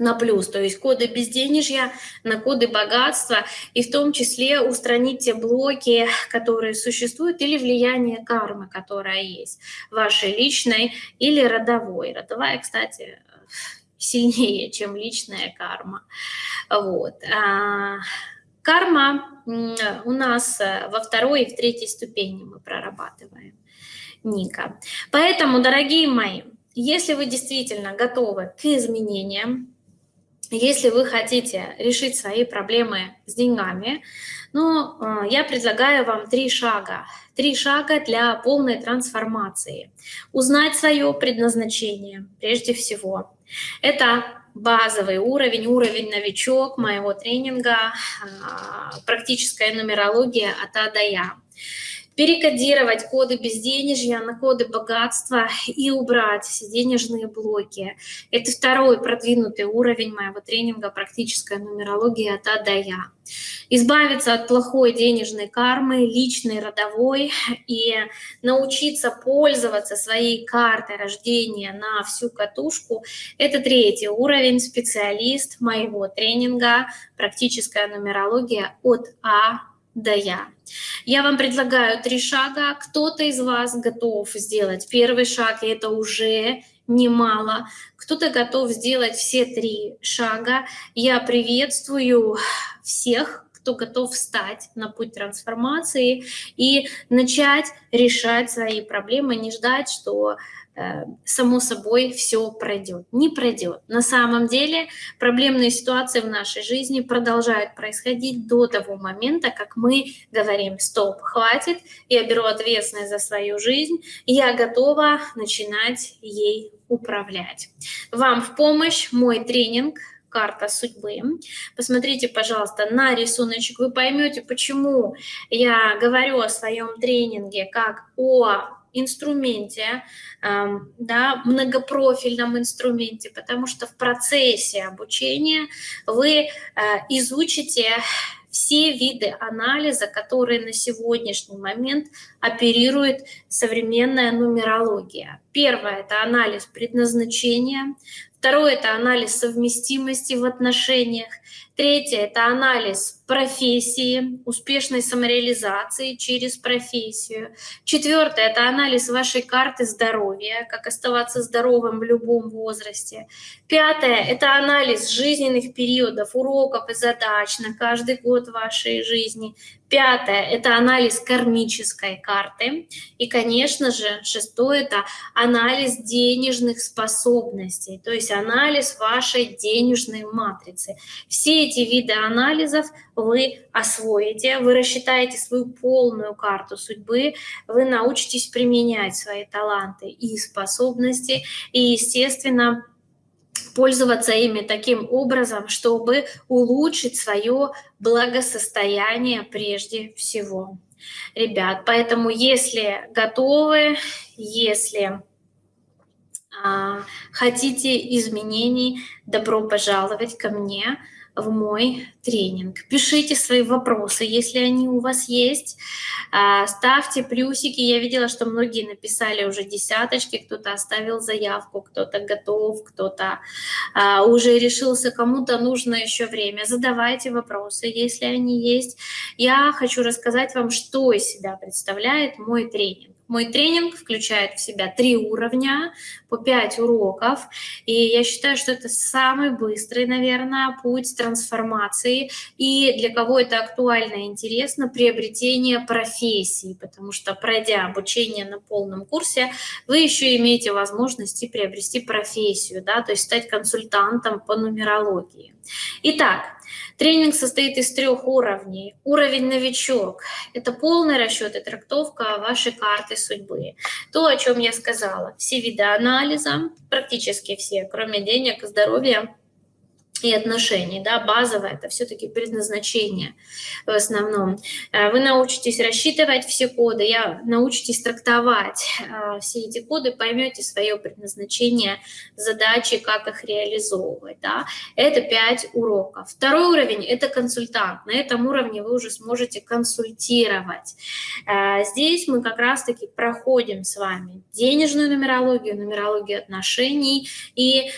на плюс, то есть коды безденежья на коды богатства, и в том числе устранить те блоки, которые существуют, или влияние кармы, которая есть, вашей личной или родовой. Родовая, кстати, сильнее, чем личная карма. Вот. Карма у нас э, во второй и в третьей ступени мы прорабатываем. Ника. Поэтому, дорогие мои, если вы действительно готовы к изменениям, если вы хотите решить свои проблемы с деньгами, ну, э, я предлагаю вам три шага. Три шага для полной трансформации. Узнать свое предназначение прежде всего. Это базовый уровень, уровень новичок моего тренинга а, «Практическая нумерология от А до Я» перекодировать коды безденежья на коды богатства и убрать все денежные блоки. Это второй продвинутый уровень моего тренинга «Практическая нумерология от А до Я». Избавиться от плохой денежной кармы, личной, родовой, и научиться пользоваться своей картой рождения на всю катушку – это третий уровень, специалист моего тренинга «Практическая нумерология от А да я. Я вам предлагаю три шага. Кто-то из вас готов сделать первый шаг, и это уже немало. Кто-то готов сделать все три шага. Я приветствую всех, кто готов встать на путь трансформации и начать решать свои проблемы, не ждать, что само собой все пройдет. Не пройдет. На самом деле проблемные ситуации в нашей жизни продолжают происходить до того момента, как мы говорим «стоп, хватит, я беру ответственность за свою жизнь, я готова начинать ей управлять». Вам в помощь мой тренинг карта судьбы. Посмотрите, пожалуйста, на рисуночек, вы поймете, почему я говорю о своем тренинге как о инструменте, да, многопрофильном инструменте, потому что в процессе обучения вы э, изучите все виды анализа, которые на сегодняшний момент оперирует современная нумерология. Первое – это анализ предназначения, Второе – это анализ совместимости в отношениях. Третье – это анализ профессии, успешной самореализации через профессию. Четвертое – это анализ вашей карты здоровья, как оставаться здоровым в любом возрасте. Пятое – это анализ жизненных периодов, уроков и задач на каждый год вашей жизни. Пятое – это анализ кармической карты. И, конечно же, шестое – это анализ денежных способностей, то есть анализ вашей денежной матрицы. Все эти виды анализов вы освоите, вы рассчитаете свою полную карту судьбы, вы научитесь применять свои таланты и способности, и, естественно, пользоваться ими таким образом, чтобы улучшить свое благосостояние прежде всего. Ребят, поэтому если готовы, если а, хотите изменений, добро пожаловать ко мне в мой тренинг. Пишите свои вопросы, если они у вас есть. А, ставьте плюсики. Я видела, что многие написали уже десяточки, кто-то оставил заявку, кто-то готов, кто-то а, уже решился, кому-то нужно еще время. Задавайте вопросы, если они есть. Я хочу рассказать вам, что из себя представляет мой тренинг. Мой тренинг включает в себя три уровня по пять уроков, и я считаю, что это самый быстрый, наверное, путь трансформации, и для кого это актуально и интересно, приобретение профессии, потому что пройдя обучение на полном курсе, вы еще имеете возможность приобрести профессию, да, то есть стать консультантом по нумерологии. Итак, Тренинг состоит из трех уровней. Уровень новичок – это полный расчет и трактовка вашей карты судьбы. То, о чем я сказала, все виды анализа, практически все, кроме денег, здоровья, и отношений, да, базовое, это все-таки предназначение в основном. Э, вы научитесь рассчитывать все коды, я научитесь трактовать э, все эти коды, поймете свое предназначение, задачи, как их реализовывать, да. Это 5 уроков. Второй уровень – это консультант. На этом уровне вы уже сможете консультировать. Э, здесь мы как раз-таки проходим с вами денежную нумерологию, нумерологию отношений и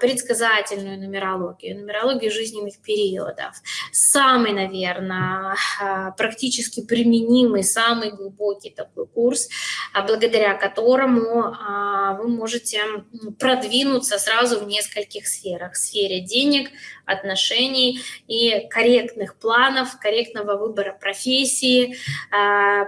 предсказательную нумерологию нумерологию, нумерологию жизненных периодов. Самый, наверное, а, практически применимый, самый глубокий такой курс, а, благодаря которому а, вы можете продвинуться сразу в нескольких сферах. В сфере денег, отношений и корректных планов, корректного выбора профессии,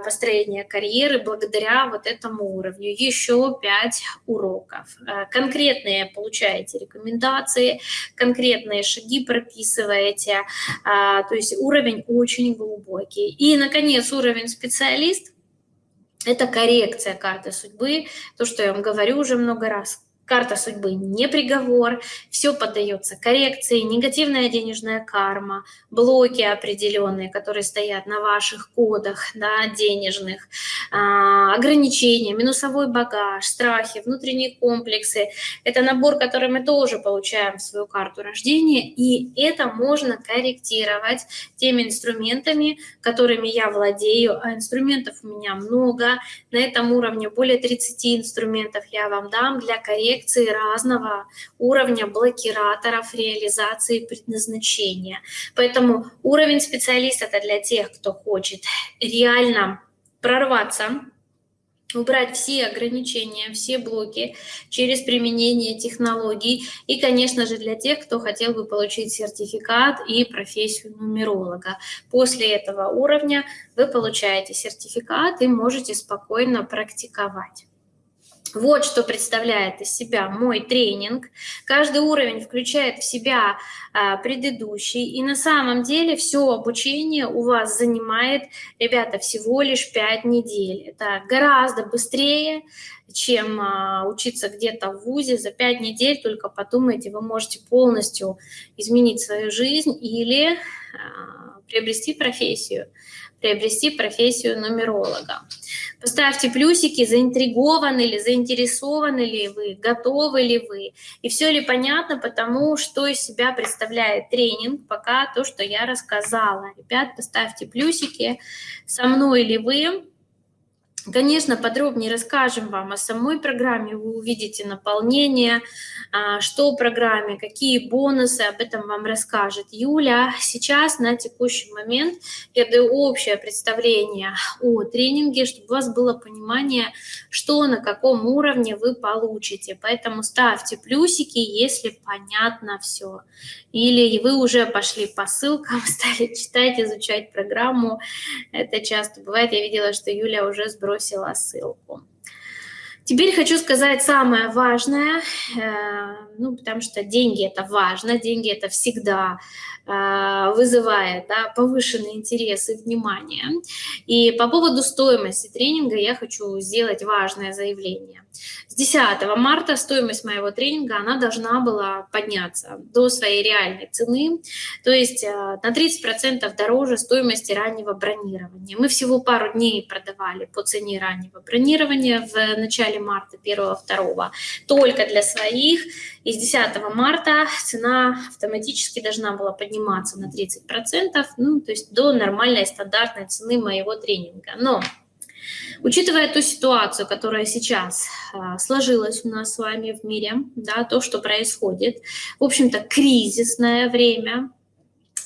построения карьеры благодаря вот этому уровню. Еще пять уроков. Конкретные получаете рекомендации, конкретные конкретные шаги прописываете, а, то есть уровень очень глубокий. И, наконец, уровень специалист – это коррекция карты судьбы, то, что я вам говорю уже много раз, карта судьбы не приговор, все поддается коррекции, негативная денежная карма, блоки определенные, которые стоят на ваших кодах да, денежных, а, ограничения, минусовой багаж, страхи, внутренние комплексы. Это набор, который мы тоже получаем в свою карту рождения, и это можно корректировать теми инструментами, которыми я владею, а инструментов у меня много, на этом уровне более 30 инструментов я вам дам для коррекции коррекции разного уровня блокираторов реализации предназначения. Поэтому уровень специалиста – это для тех, кто хочет реально прорваться, убрать все ограничения, все блоки через применение технологий. И, конечно же, для тех, кто хотел бы получить сертификат и профессию нумеролога. После этого уровня вы получаете сертификат и можете спокойно практиковать. Вот что представляет из себя мой тренинг. Каждый уровень включает в себя а, предыдущий. И на самом деле все обучение у вас занимает, ребята, всего лишь 5 недель. Это гораздо быстрее, чем а, учиться где-то в ВУЗе. За 5 недель, только подумайте, вы можете полностью изменить свою жизнь или а, приобрести профессию приобрести профессию нумеролога. Поставьте плюсики, заинтригованы ли, заинтересованы ли вы, готовы ли вы. И все ли понятно потому, что из себя представляет тренинг, пока то, что я рассказала. Ребят, поставьте плюсики, со мной ли вы, Конечно, подробнее расскажем вам о самой программе, вы увидите наполнение, а, что в программе, какие бонусы, об этом вам расскажет Юля. Сейчас, на текущий момент, я даю общее представление о тренинге, чтобы у вас было понимание, что на каком уровне вы получите. Поэтому ставьте плюсики, если понятно все. Или вы уже пошли по ссылкам, стали читать, изучать программу. Это часто бывает. Я видела, что Юля уже сбросила ссылку. Теперь хочу сказать самое важное, э, ну, потому что деньги – это важно, деньги – это всегда вызывает да, повышенный интерес и внимание. И по поводу стоимости тренинга я хочу сделать важное заявление. С 10 марта стоимость моего тренинга, она должна была подняться до своей реальной цены, то есть э, на 30% дороже стоимости раннего бронирования. Мы всего пару дней продавали по цене раннего бронирования в начале марта, 1-2, только для своих. И с 10 марта цена автоматически должна была подниматься на 30%, ну, то есть до нормальной стандартной цены моего тренинга. Но Учитывая ту ситуацию, которая сейчас а, сложилась у нас с вами в мире, да, то, что происходит, в общем-то, кризисное время,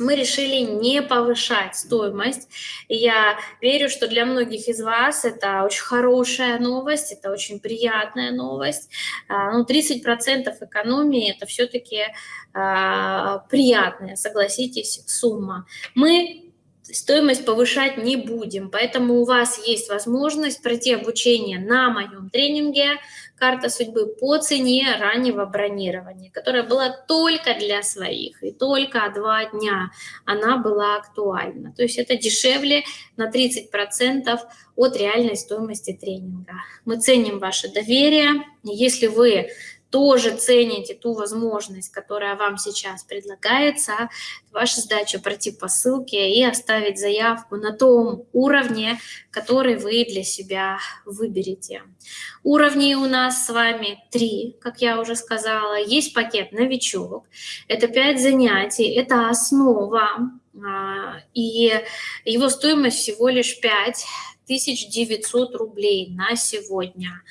мы решили не повышать стоимость. И я верю, что для многих из вас это очень хорошая новость, это очень приятная новость. А, ну, 30% экономии – это все-таки а, приятная, согласитесь, сумма. Мы стоимость повышать не будем, поэтому у вас есть возможность пройти обучение на моем тренинге «Карта судьбы» по цене раннего бронирования, которая была только для своих, и только два дня она была актуальна. То есть это дешевле на 30% от реальной стоимости тренинга. Мы ценим ваше доверие. Если вы тоже цените ту возможность, которая вам сейчас предлагается, ваша задача пройти по ссылке и оставить заявку на том уровне, который вы для себя выберете. Уровней у нас с вами три, как я уже сказала. Есть пакет «Новичок». Это пять занятий, это основа, а, и его стоимость всего лишь 5 1900 рублей на сегодня.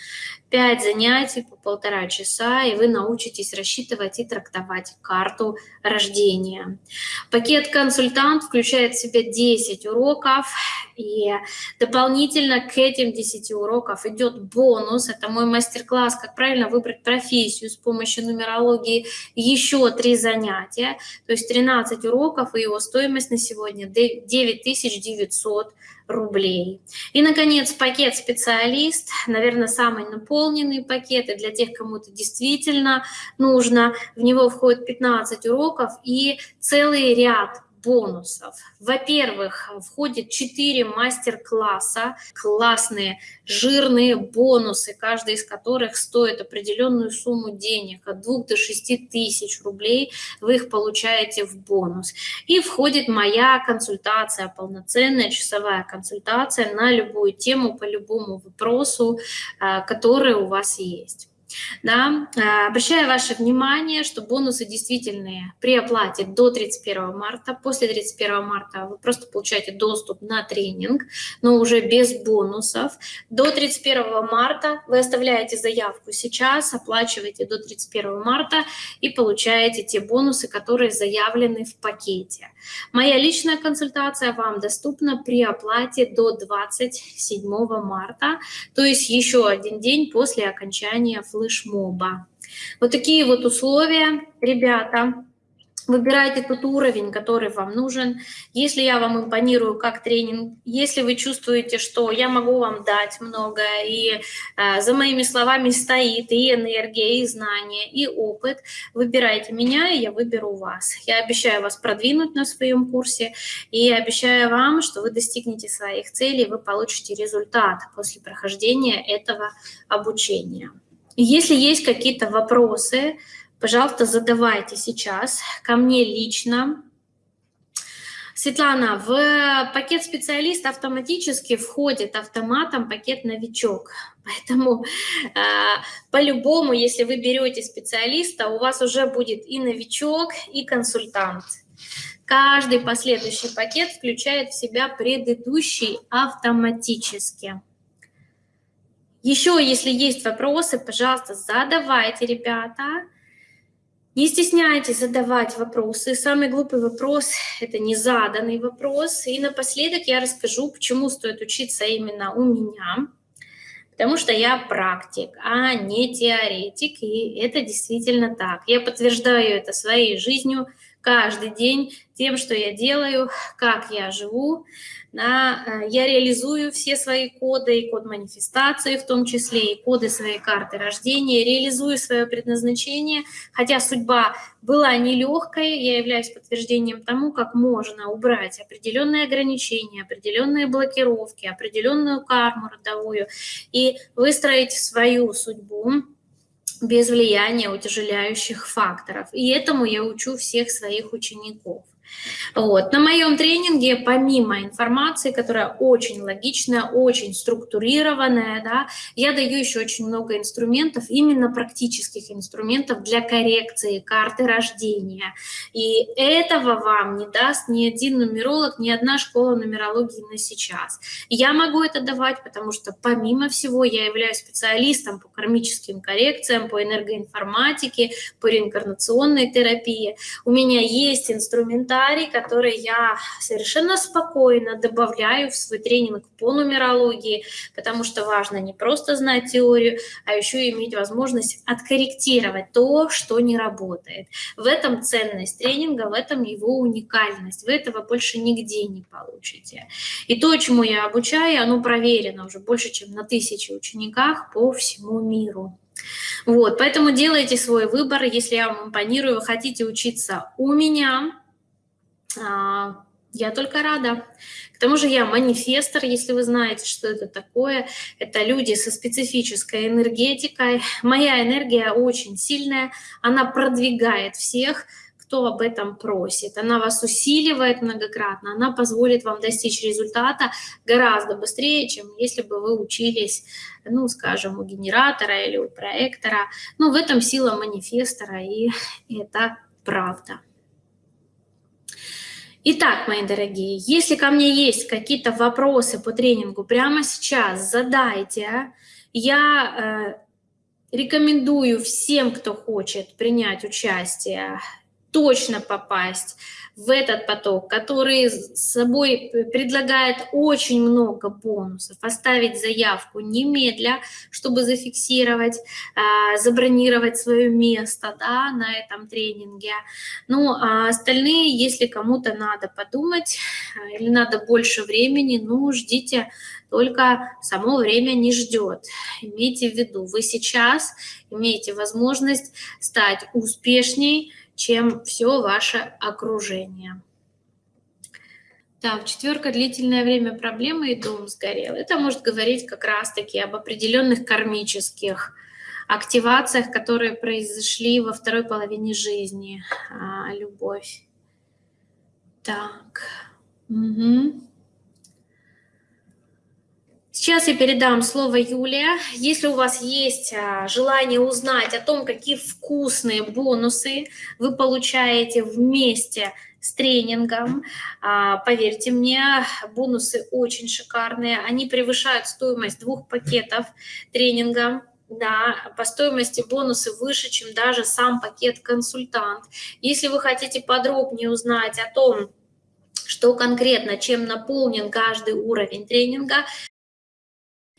5 занятий по полтора часа, и вы научитесь рассчитывать и трактовать карту рождения. Пакет «Консультант» включает в себя 10 уроков, и дополнительно к этим 10 уроков идет бонус. Это мой мастер-класс «Как правильно выбрать профессию с помощью нумерологии». Еще 3 занятия, то есть 13 уроков, и его стоимость на сегодня 9900 рублей. И, наконец, пакет «Специалист», наверное, самый наполненный пакет, и для тех, кому это действительно нужно. В него входит 15 уроков и целый ряд бонусов. Во-первых, входит 4 мастер-класса, классные, жирные бонусы, каждый из которых стоит определенную сумму денег, от 2 до 6 тысяч рублей вы их получаете в бонус. И входит моя консультация, полноценная часовая консультация на любую тему, по любому вопросу, а, который у вас есть. Да? Э, обращаю ваше внимание, что бонусы действительные при оплате до 31 марта. После 31 марта вы просто получаете доступ на тренинг, но уже без бонусов. До 31 марта вы оставляете заявку сейчас, оплачиваете до 31 марта и получаете те бонусы, которые заявлены в пакете. Моя личная консультация вам доступна при оплате до 27 марта, то есть еще один день после окончания флешмоба. Вот такие вот условия, ребята. Выбирайте тот уровень, который вам нужен. Если я вам импонирую как тренинг, если вы чувствуете, что я могу вам дать многое, и э, за моими словами стоит и энергия, и знания, и опыт, выбирайте меня, и я выберу вас. Я обещаю вас продвинуть на своем курсе, и обещаю вам, что вы достигнете своих целей, вы получите результат после прохождения этого обучения. Если есть какие-то вопросы, пожалуйста, задавайте сейчас ко мне лично. Светлана, в пакет специалист автоматически входит автоматом пакет новичок. Поэтому э, по-любому, если вы берете специалиста, у вас уже будет и новичок, и консультант. Каждый последующий пакет включает в себя предыдущий автоматически. Еще, если есть вопросы, пожалуйста, задавайте, ребята. Не стесняйтесь задавать вопросы. Самый глупый вопрос – это незаданный вопрос. И напоследок я расскажу, почему стоит учиться именно у меня. Потому что я практик, а не теоретик, и это действительно так. Я подтверждаю это своей жизнью каждый день тем, что я делаю, как я живу, да, э, я реализую все свои коды, и код манифестации в том числе, и коды своей карты рождения, реализую свое предназначение, хотя судьба была нелегкой, я являюсь подтверждением тому, как можно убрать определенные ограничения, определенные блокировки, определенную карму родовую и выстроить свою судьбу без влияния утяжеляющих факторов. И этому я учу всех своих учеников. Вот. На моем тренинге, помимо информации, которая очень логичная, очень структурированная, да, я даю еще очень много инструментов, именно практических инструментов для коррекции карты рождения. И этого вам не даст ни один нумеролог, ни одна школа нумерологии на сейчас. Я могу это давать, потому что помимо всего я являюсь специалистом по кармическим коррекциям, по энергоинформатике, по реинкарнационной терапии. У меня есть инструментарий, комментарий, который я совершенно спокойно добавляю в свой тренинг по нумерологии, потому что важно не просто знать теорию, а еще иметь возможность откорректировать то, что не работает. В этом ценность тренинга, в этом его уникальность. Вы этого больше нигде не получите. И то, чему я обучаю, оно проверено уже больше, чем на тысячи учениках по всему миру. Вот, поэтому делайте свой выбор, если я вам импонирую, вы хотите учиться у меня, я только рада. К тому же я манифестор, если вы знаете, что это такое. Это люди со специфической энергетикой. Моя энергия очень сильная, она продвигает всех, кто об этом просит. Она вас усиливает многократно, она позволит вам достичь результата гораздо быстрее, чем если бы вы учились, ну, скажем, у генератора или у проектора. Ну, в этом сила манифестора, и это правда. Итак, мои дорогие, если ко мне есть какие-то вопросы по тренингу прямо сейчас, задайте. Я э, рекомендую всем, кто хочет принять участие, точно попасть в этот поток, который с собой предлагает очень много бонусов, оставить заявку немедля, чтобы зафиксировать, а, забронировать свое место да, на этом тренинге. Ну, а остальные, если кому-то надо подумать а, или надо больше времени, ну, ждите только само время не ждет. Имейте в виду, вы сейчас имеете возможность стать успешней, чем все ваше окружение. Так, четверка, длительное время проблемы и дом сгорел. Это может говорить как раз-таки об определенных кармических активациях, которые произошли во второй половине жизни. А, любовь. Так. Угу. Сейчас я передам слово Юлия. Если у вас есть а, желание узнать о том, какие вкусные бонусы вы получаете вместе с тренингом, а, поверьте мне, бонусы очень шикарные. Они превышают стоимость двух пакетов тренинга. Да, по стоимости бонусы выше, чем даже сам пакет консультант. Если вы хотите подробнее узнать о том, что конкретно, чем наполнен каждый уровень тренинга,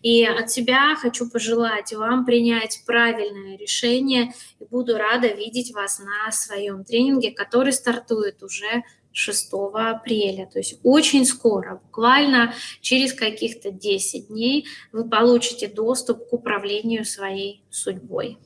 и от себя хочу пожелать вам принять правильное решение и буду рада видеть вас на своем тренинге, который стартует уже 6 апреля. То есть очень скоро, буквально через каких-то 10 дней вы получите доступ к управлению своей судьбой.